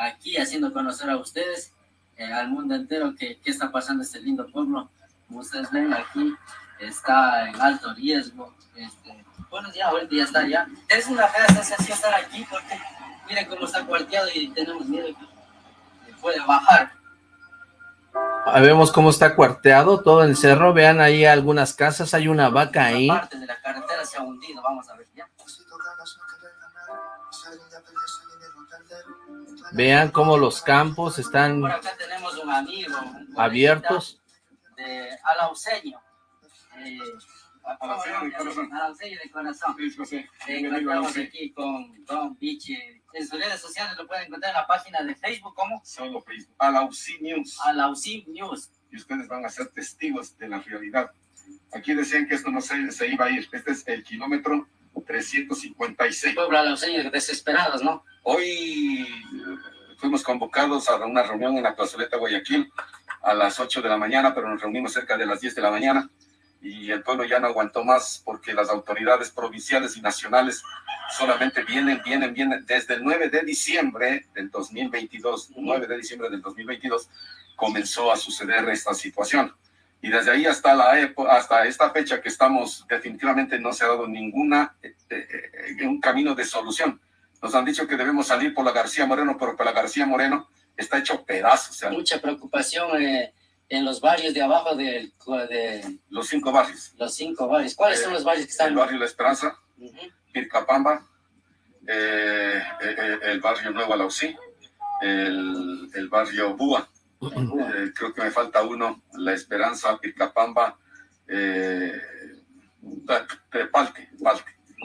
Aquí haciendo conocer a ustedes, eh, al mundo entero, qué está pasando este lindo pueblo. Como ustedes ven aquí, está en alto riesgo. Este, bueno, ya ahorita ya está ya. Es una fea sensación estar aquí porque miren cómo está cuarteado y tenemos miedo que puede bajar. Ahí vemos cómo está cuarteado todo el cerro. Vean ahí algunas casas, hay una vaca ahí. parte de la carretera se ha hundido, vamos a ver ya. Vean cómo los campos están Por acá tenemos un amigo, un abiertos. De Alauceño. Eh, Alauceño de corazón. Encontramos aquí con Don Bichi en sus redes sociales lo pueden encontrar en la página de Facebook como Solo Facebook, Alaucí News. Alaucí News. Y ustedes van a ser testigos de la realidad. Aquí decían que esto no se, se iba a ir. Este es el kilómetro 356. Puebla, los señores desesperados, ¿no? Hoy eh, fuimos convocados a una reunión en la plazoleta Guayaquil a las 8 de la mañana, pero nos reunimos cerca de las 10 de la mañana y el pueblo ya no aguantó más porque las autoridades provinciales y nacionales solamente vienen, vienen, vienen. Desde el 9 de diciembre del 2022, 9 de diciembre del 2022, comenzó a suceder esta situación. Y desde ahí hasta, la hasta esta fecha que estamos, definitivamente no se ha dado ninguna, eh, eh, un camino de solución. Nos han dicho que debemos salir por la García Moreno, pero por la García Moreno está hecho pedazos. Mucha preocupación eh, en los barrios de abajo de, de... Los cinco barrios. Los cinco barrios. ¿Cuáles son los barrios que están? El barrio La Esperanza, Pircapamba, el barrio Nuevo Alausí, el, el barrio Búa. Eh, creo que me falta uno, La Esperanza, Pircapamba, eh, Palte,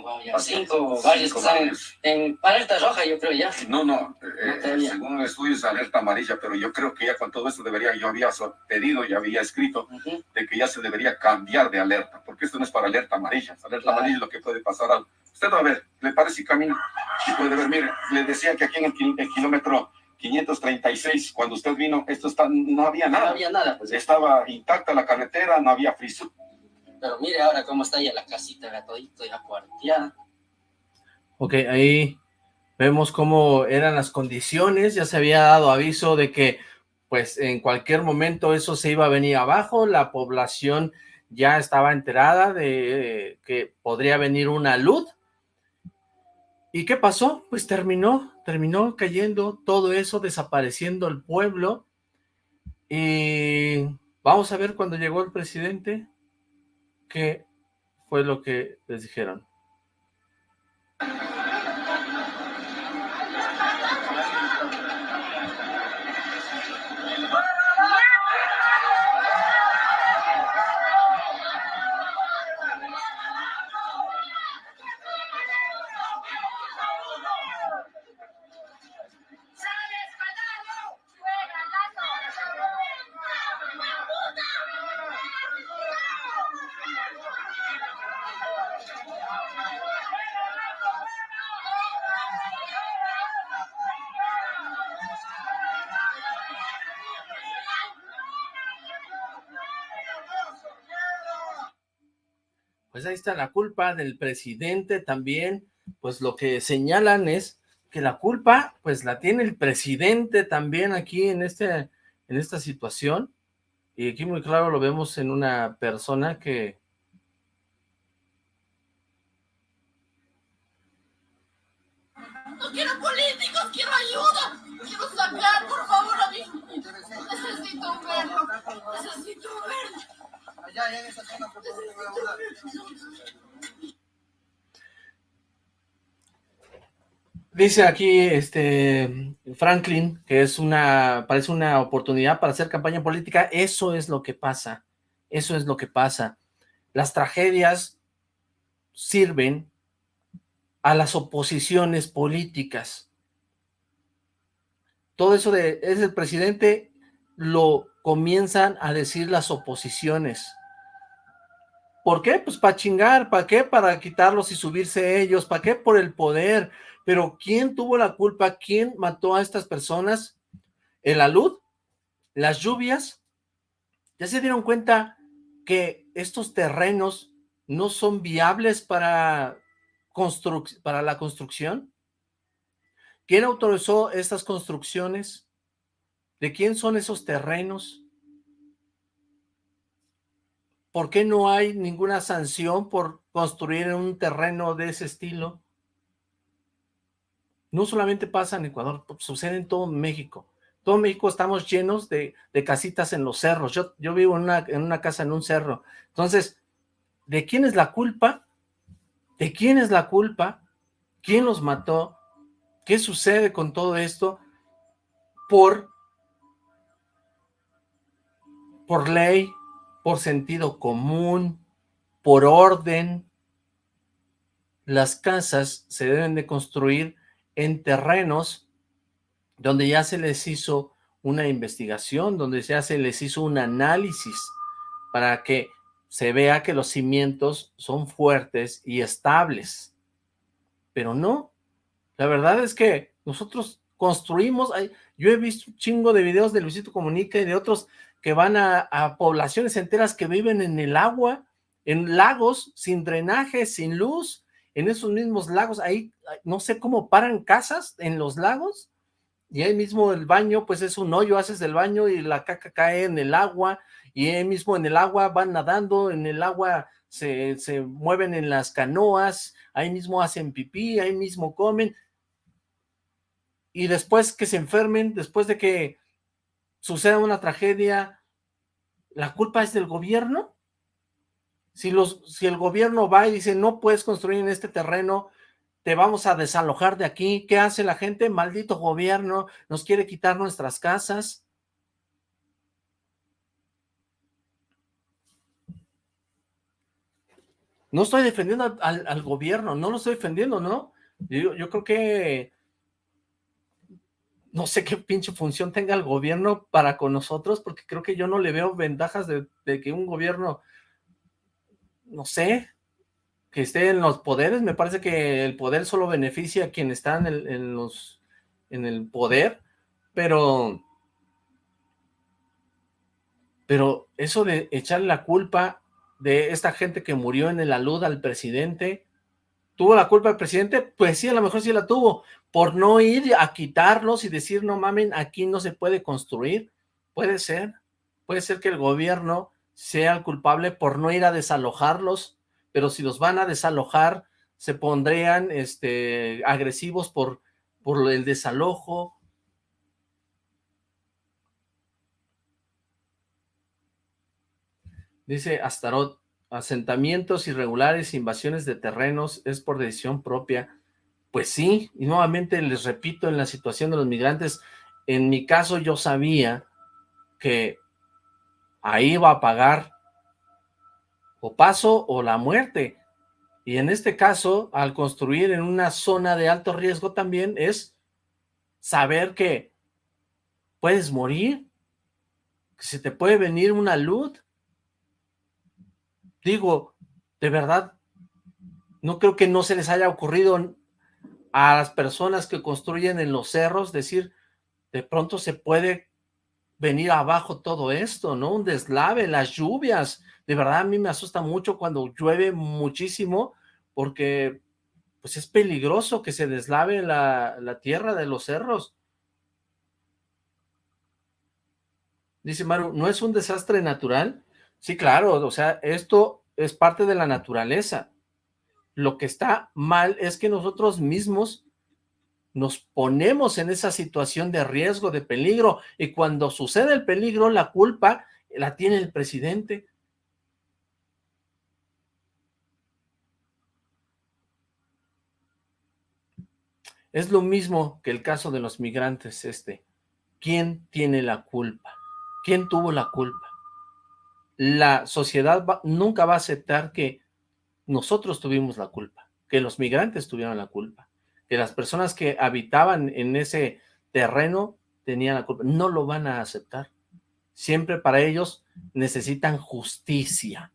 Palte. cinco varios que están en alerta roja, yo creo ya. No, no, eh, según el estudio es alerta amarilla, pero yo creo que ya con todo esto debería, yo había pedido y había escrito de que ya se debería cambiar de alerta, porque esto no es para alerta amarilla, alerta amarilla es lo que puede pasar al... Usted va a ver, le parece camino y puede ver, mire, le decía que aquí en el kilómetro 536, cuando usted vino, esto está, no había nada. No había nada, pues. Estaba intacta la carretera, no había friso. Pero mire ahora cómo está ya la casita, ya todito, ya cuarteada. Ok, ahí vemos cómo eran las condiciones, ya se había dado aviso de que pues en cualquier momento eso se iba a venir abajo, la población ya estaba enterada de que podría venir una luz. ¿Y qué pasó? Pues terminó terminó cayendo todo eso, desapareciendo el pueblo, y vamos a ver cuando llegó el presidente, qué fue lo que les dijeron. Está la culpa del presidente también, pues lo que señalan es que la culpa, pues la tiene el presidente también aquí en, este, en esta situación, y aquí muy claro lo vemos en una persona que... Dice aquí este Franklin que es una, parece una oportunidad para hacer campaña política. Eso es lo que pasa. Eso es lo que pasa. Las tragedias sirven a las oposiciones políticas. Todo eso de es el presidente lo comienzan a decir las oposiciones. ¿Por qué? Pues para chingar, ¿para qué? Para quitarlos y subirse ellos, ¿para qué? Por el poder. Pero ¿quién tuvo la culpa? ¿Quién mató a estas personas? ¿El alud? ¿Las lluvias? ¿Ya se dieron cuenta que estos terrenos no son viables para, para la construcción? ¿Quién autorizó estas construcciones? ¿De quién son esos terrenos? ¿Por qué no hay ninguna sanción por construir un terreno de ese estilo? No solamente pasa en Ecuador, sucede en todo México. Todo México estamos llenos de, casitas en los cerros. Yo, yo vivo en una, en una casa en un cerro. Entonces, ¿de quién es la culpa? ¿De quién es la culpa? ¿Quién los mató? ¿Qué sucede con todo esto? Por, por ley, por sentido común, por orden. Las casas se deben de construir en terrenos donde ya se les hizo una investigación, donde ya se les hizo un análisis para que se vea que los cimientos son fuertes y estables. pero no. La verdad es que nosotros construimos, yo he visto un chingo de videos de Luisito Comunica y de otros que van a, poblaciones enteras que viven en el agua, en lagos, sin drenaje, sin luz, en esos mismos lagos, ahí no sé cómo paran casas en los lagos, y ahí mismo el baño, pues es un hoyo, haces el baño y la caca cae en el agua, y ahí mismo en el agua van nadando, en el agua se, se mueven en las canoas, ahí mismo hacen pipí, ahí mismo comen, y después que se enfermen, después de que suceda una tragedia, ¿la culpa es del gobierno? Si, los, si el gobierno va y dice, no puedes construir en este terreno, te vamos a desalojar de aquí, ¿qué hace la gente? Maldito gobierno, nos quiere quitar nuestras casas. No estoy defendiendo al, gobierno, no lo estoy defendiendo, ¿no? Yo, yo creo que no sé qué pinche función tenga el gobierno para con nosotros, porque creo que yo no le veo ventajas de, que un gobierno no sé, que esté en los poderes, me parece que el poder solo beneficia a quien está en el, en los, en el poder, pero, pero eso de echarle la culpa de esta gente que murió en el alud al presidente, ¿tuvo la culpa el presidente? Pues sí, a lo mejor sí la tuvo, por no ir a quitarlos y decir, no mamen, aquí no se puede construir, puede ser, puede ser que el gobierno sea el culpable por no ir a desalojarlos, pero si los van a desalojar, se pondrían este, agresivos por, por el desalojo. Dice Astarot, asentamientos irregulares, invasiones de terrenos, es por decisión propia. Pues sí, y nuevamente les repito, en la situación de los migrantes, en mi caso yo sabía que ahí va a pagar o paso o la muerte. Y en este caso, al construir en una zona de alto riesgo también es saber que puedes morir, que se te puede venir una luz. Digo, de verdad, no creo que no se les haya ocurrido a las personas que construyen en los cerros decir, de pronto se puede venir abajo todo esto, ¿no? Un deslave, las lluvias. De verdad a mí me asusta mucho cuando llueve muchísimo porque pues es peligroso que se deslave la, la tierra de los cerros. Dice Maru, ¿no es un desastre natural? Sí, claro, o sea, esto es parte de la naturaleza. Lo que está mal es que nosotros mismos nos ponemos en esa situación de riesgo, de peligro, y cuando sucede el peligro, la culpa la tiene el presidente. Es lo mismo que el caso de los migrantes este. ¿Quién tiene la culpa? ¿Quién tuvo la culpa? La sociedad nunca va a aceptar que nosotros tuvimos la culpa, que los migrantes tuvieron la culpa que las personas que habitaban en ese terreno tenían la culpa. No lo van a aceptar. Siempre para ellos necesitan justicia.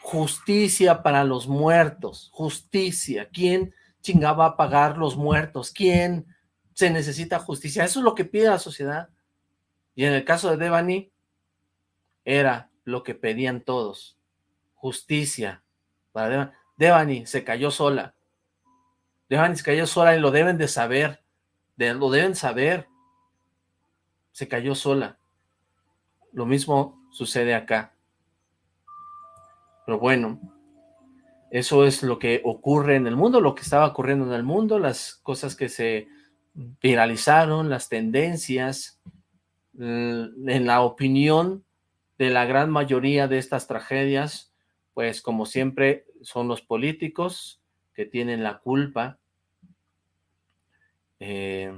Justicia para los muertos. Justicia. ¿Quién chingaba a pagar los muertos? ¿Quién se necesita justicia? Eso es lo que pide la sociedad. Y en el caso de Devani, era lo que pedían todos. Justicia. Para Devani. Devani se cayó sola Devani se cayó sola y lo deben de saber, lo deben saber. Se cayó sola. Lo mismo sucede acá. Pero bueno, eso es lo que ocurre en el mundo, lo que estaba ocurriendo en el mundo, las cosas que se viralizaron, las tendencias, en la opinión de la gran mayoría de estas tragedias, pues como siempre son los políticos, que tienen la culpa. Eh,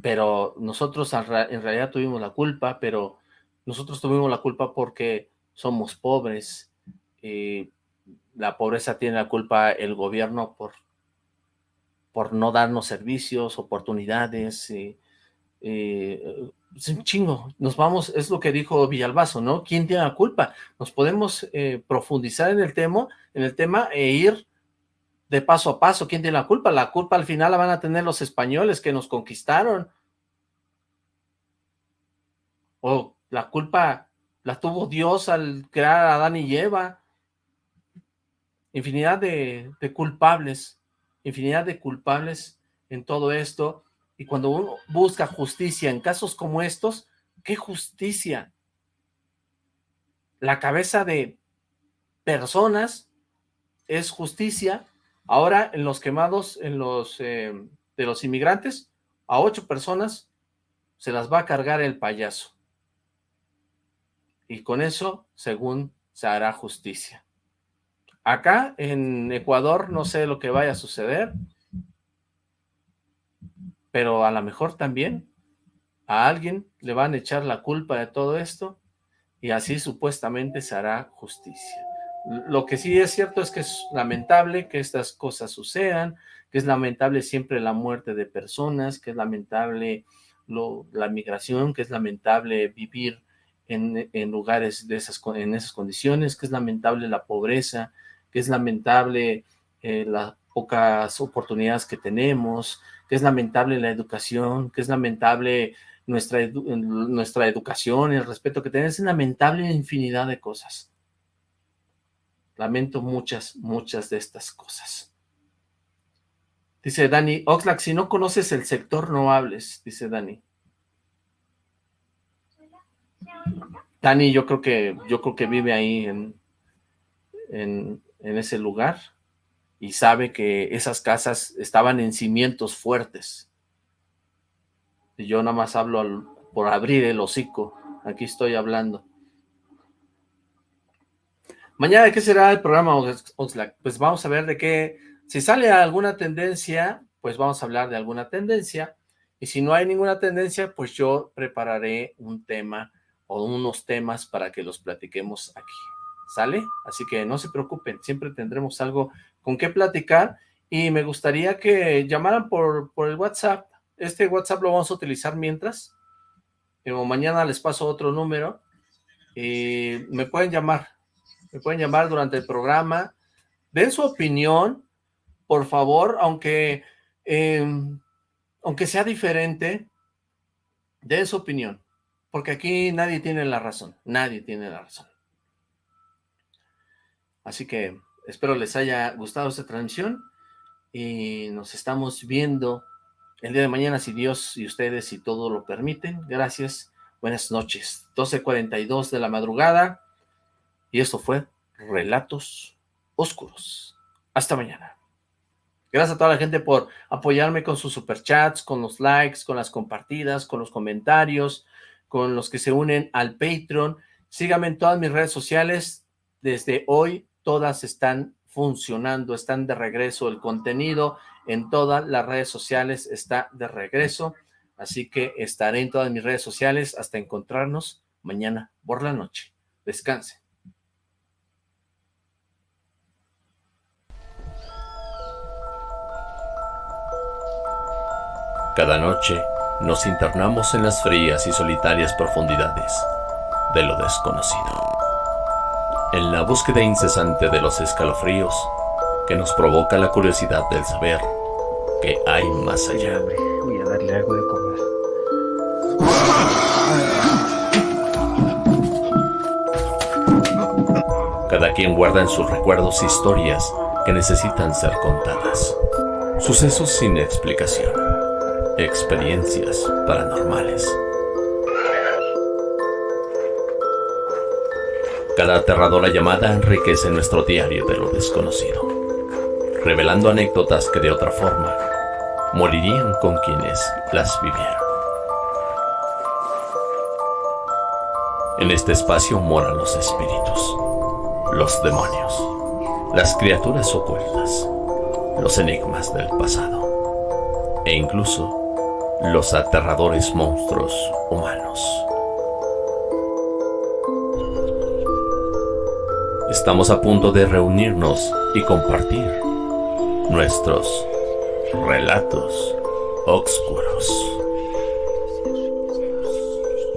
pero nosotros en realidad tuvimos la culpa, pero nosotros tuvimos la culpa porque somos pobres. y la pobreza tiene la culpa el gobierno por, por no darnos servicios, oportunidades, y, es un chingo, nos vamos, es lo que dijo Villalbazo, ¿no? ¿Quién tiene la culpa? Nos podemos eh, profundizar en el tema, en el tema e ir de paso a paso. ¿Quién tiene la culpa? La culpa al final la van a tener los españoles que nos conquistaron. O la culpa la tuvo Dios al crear a Adán y Eva. Infinidad de culpables, infinidad de culpables en todo esto. Y cuando uno busca justicia en casos como estos, ¿qué justicia? La cabeza de personas es justicia. Ahora en los quemados en los, eh, de los inmigrantes, a ocho personas se las va a cargar el payaso. Y con eso, según se hará justicia. Acá en Ecuador no sé lo que vaya a suceder, pero a lo mejor también a alguien le van a echar la culpa de todo esto y así supuestamente se hará justicia. Lo que sí es cierto es que es lamentable que estas cosas sucedan, que es lamentable siempre la muerte de personas, que es lamentable la migración, que es lamentable vivir en, lugares de esas, en esas condiciones, que es lamentable la pobreza, que es lamentable eh, las pocas oportunidades que tenemos, que es lamentable la educación, que es lamentable nuestra, nuestra educación, el respeto que tenemos, es lamentable infinidad de cosas. Lamento muchas, muchas de estas cosas. Dice Dani, Oxlack, si no conoces el sector, no hables, dice Dani. Dani, yo creo que, yo creo que vive ahí en, en, en ese lugar y sabe que esas casas estaban en cimientos fuertes. Y yo nada más hablo por abrir el hocico. Aquí estoy hablando. Mañana, ¿qué será el programa Oxlack? Pues vamos a ver de qué... Si sale alguna tendencia, pues vamos a hablar de alguna tendencia. Y si no hay ninguna tendencia, pues yo prepararé un tema o unos temas para que los platiquemos aquí. ¿Sale? Así que no se preocupen, siempre tendremos algo con qué platicar y me gustaría que llamaran por, por el WhatsApp. Este WhatsApp lo vamos a utilizar mientras. O mañana les paso otro número y me pueden llamar. Me pueden llamar durante el programa. Den su opinión, por favor, aunque, em, aunque sea diferente, den su opinión. Porque aquí nadie tiene la razón. Nadie tiene la razón. Así que Espero les haya gustado esta transmisión y nos estamos viendo el día de mañana si Dios y ustedes y todo lo permiten. Gracias, buenas noches. 12.42 de la madrugada y esto fue Relatos Oscuros. Hasta mañana. Gracias a toda la gente por apoyarme con sus superchats, con los likes, con las compartidas, con los comentarios, con los que se unen al Patreon. Síganme en todas mis redes sociales. Desde hoy todas están funcionando, están de regreso, el contenido en todas las redes sociales está de regreso, así que estaré en todas mis redes sociales hasta encontrarnos mañana por la noche. Descanse. Cada noche nos internamos en las frías y solitarias profundidades de lo desconocido en la búsqueda incesante de los escalofríos que nos provoca la curiosidad del saber que hay más allá. Voy a darle algo de comer. Cada quien guarda en sus recuerdos historias que necesitan ser contadas. Sucesos sin explicación. Experiencias paranormales. Cada aterradora llamada enriquece nuestro diario de lo desconocido, revelando anécdotas que de otra forma morirían con quienes las vivieron. En este espacio moran los espíritus, los demonios, las criaturas ocultas, los enigmas del pasado e incluso los aterradores monstruos humanos. Estamos a punto de reunirnos y compartir nuestros relatos oscuros.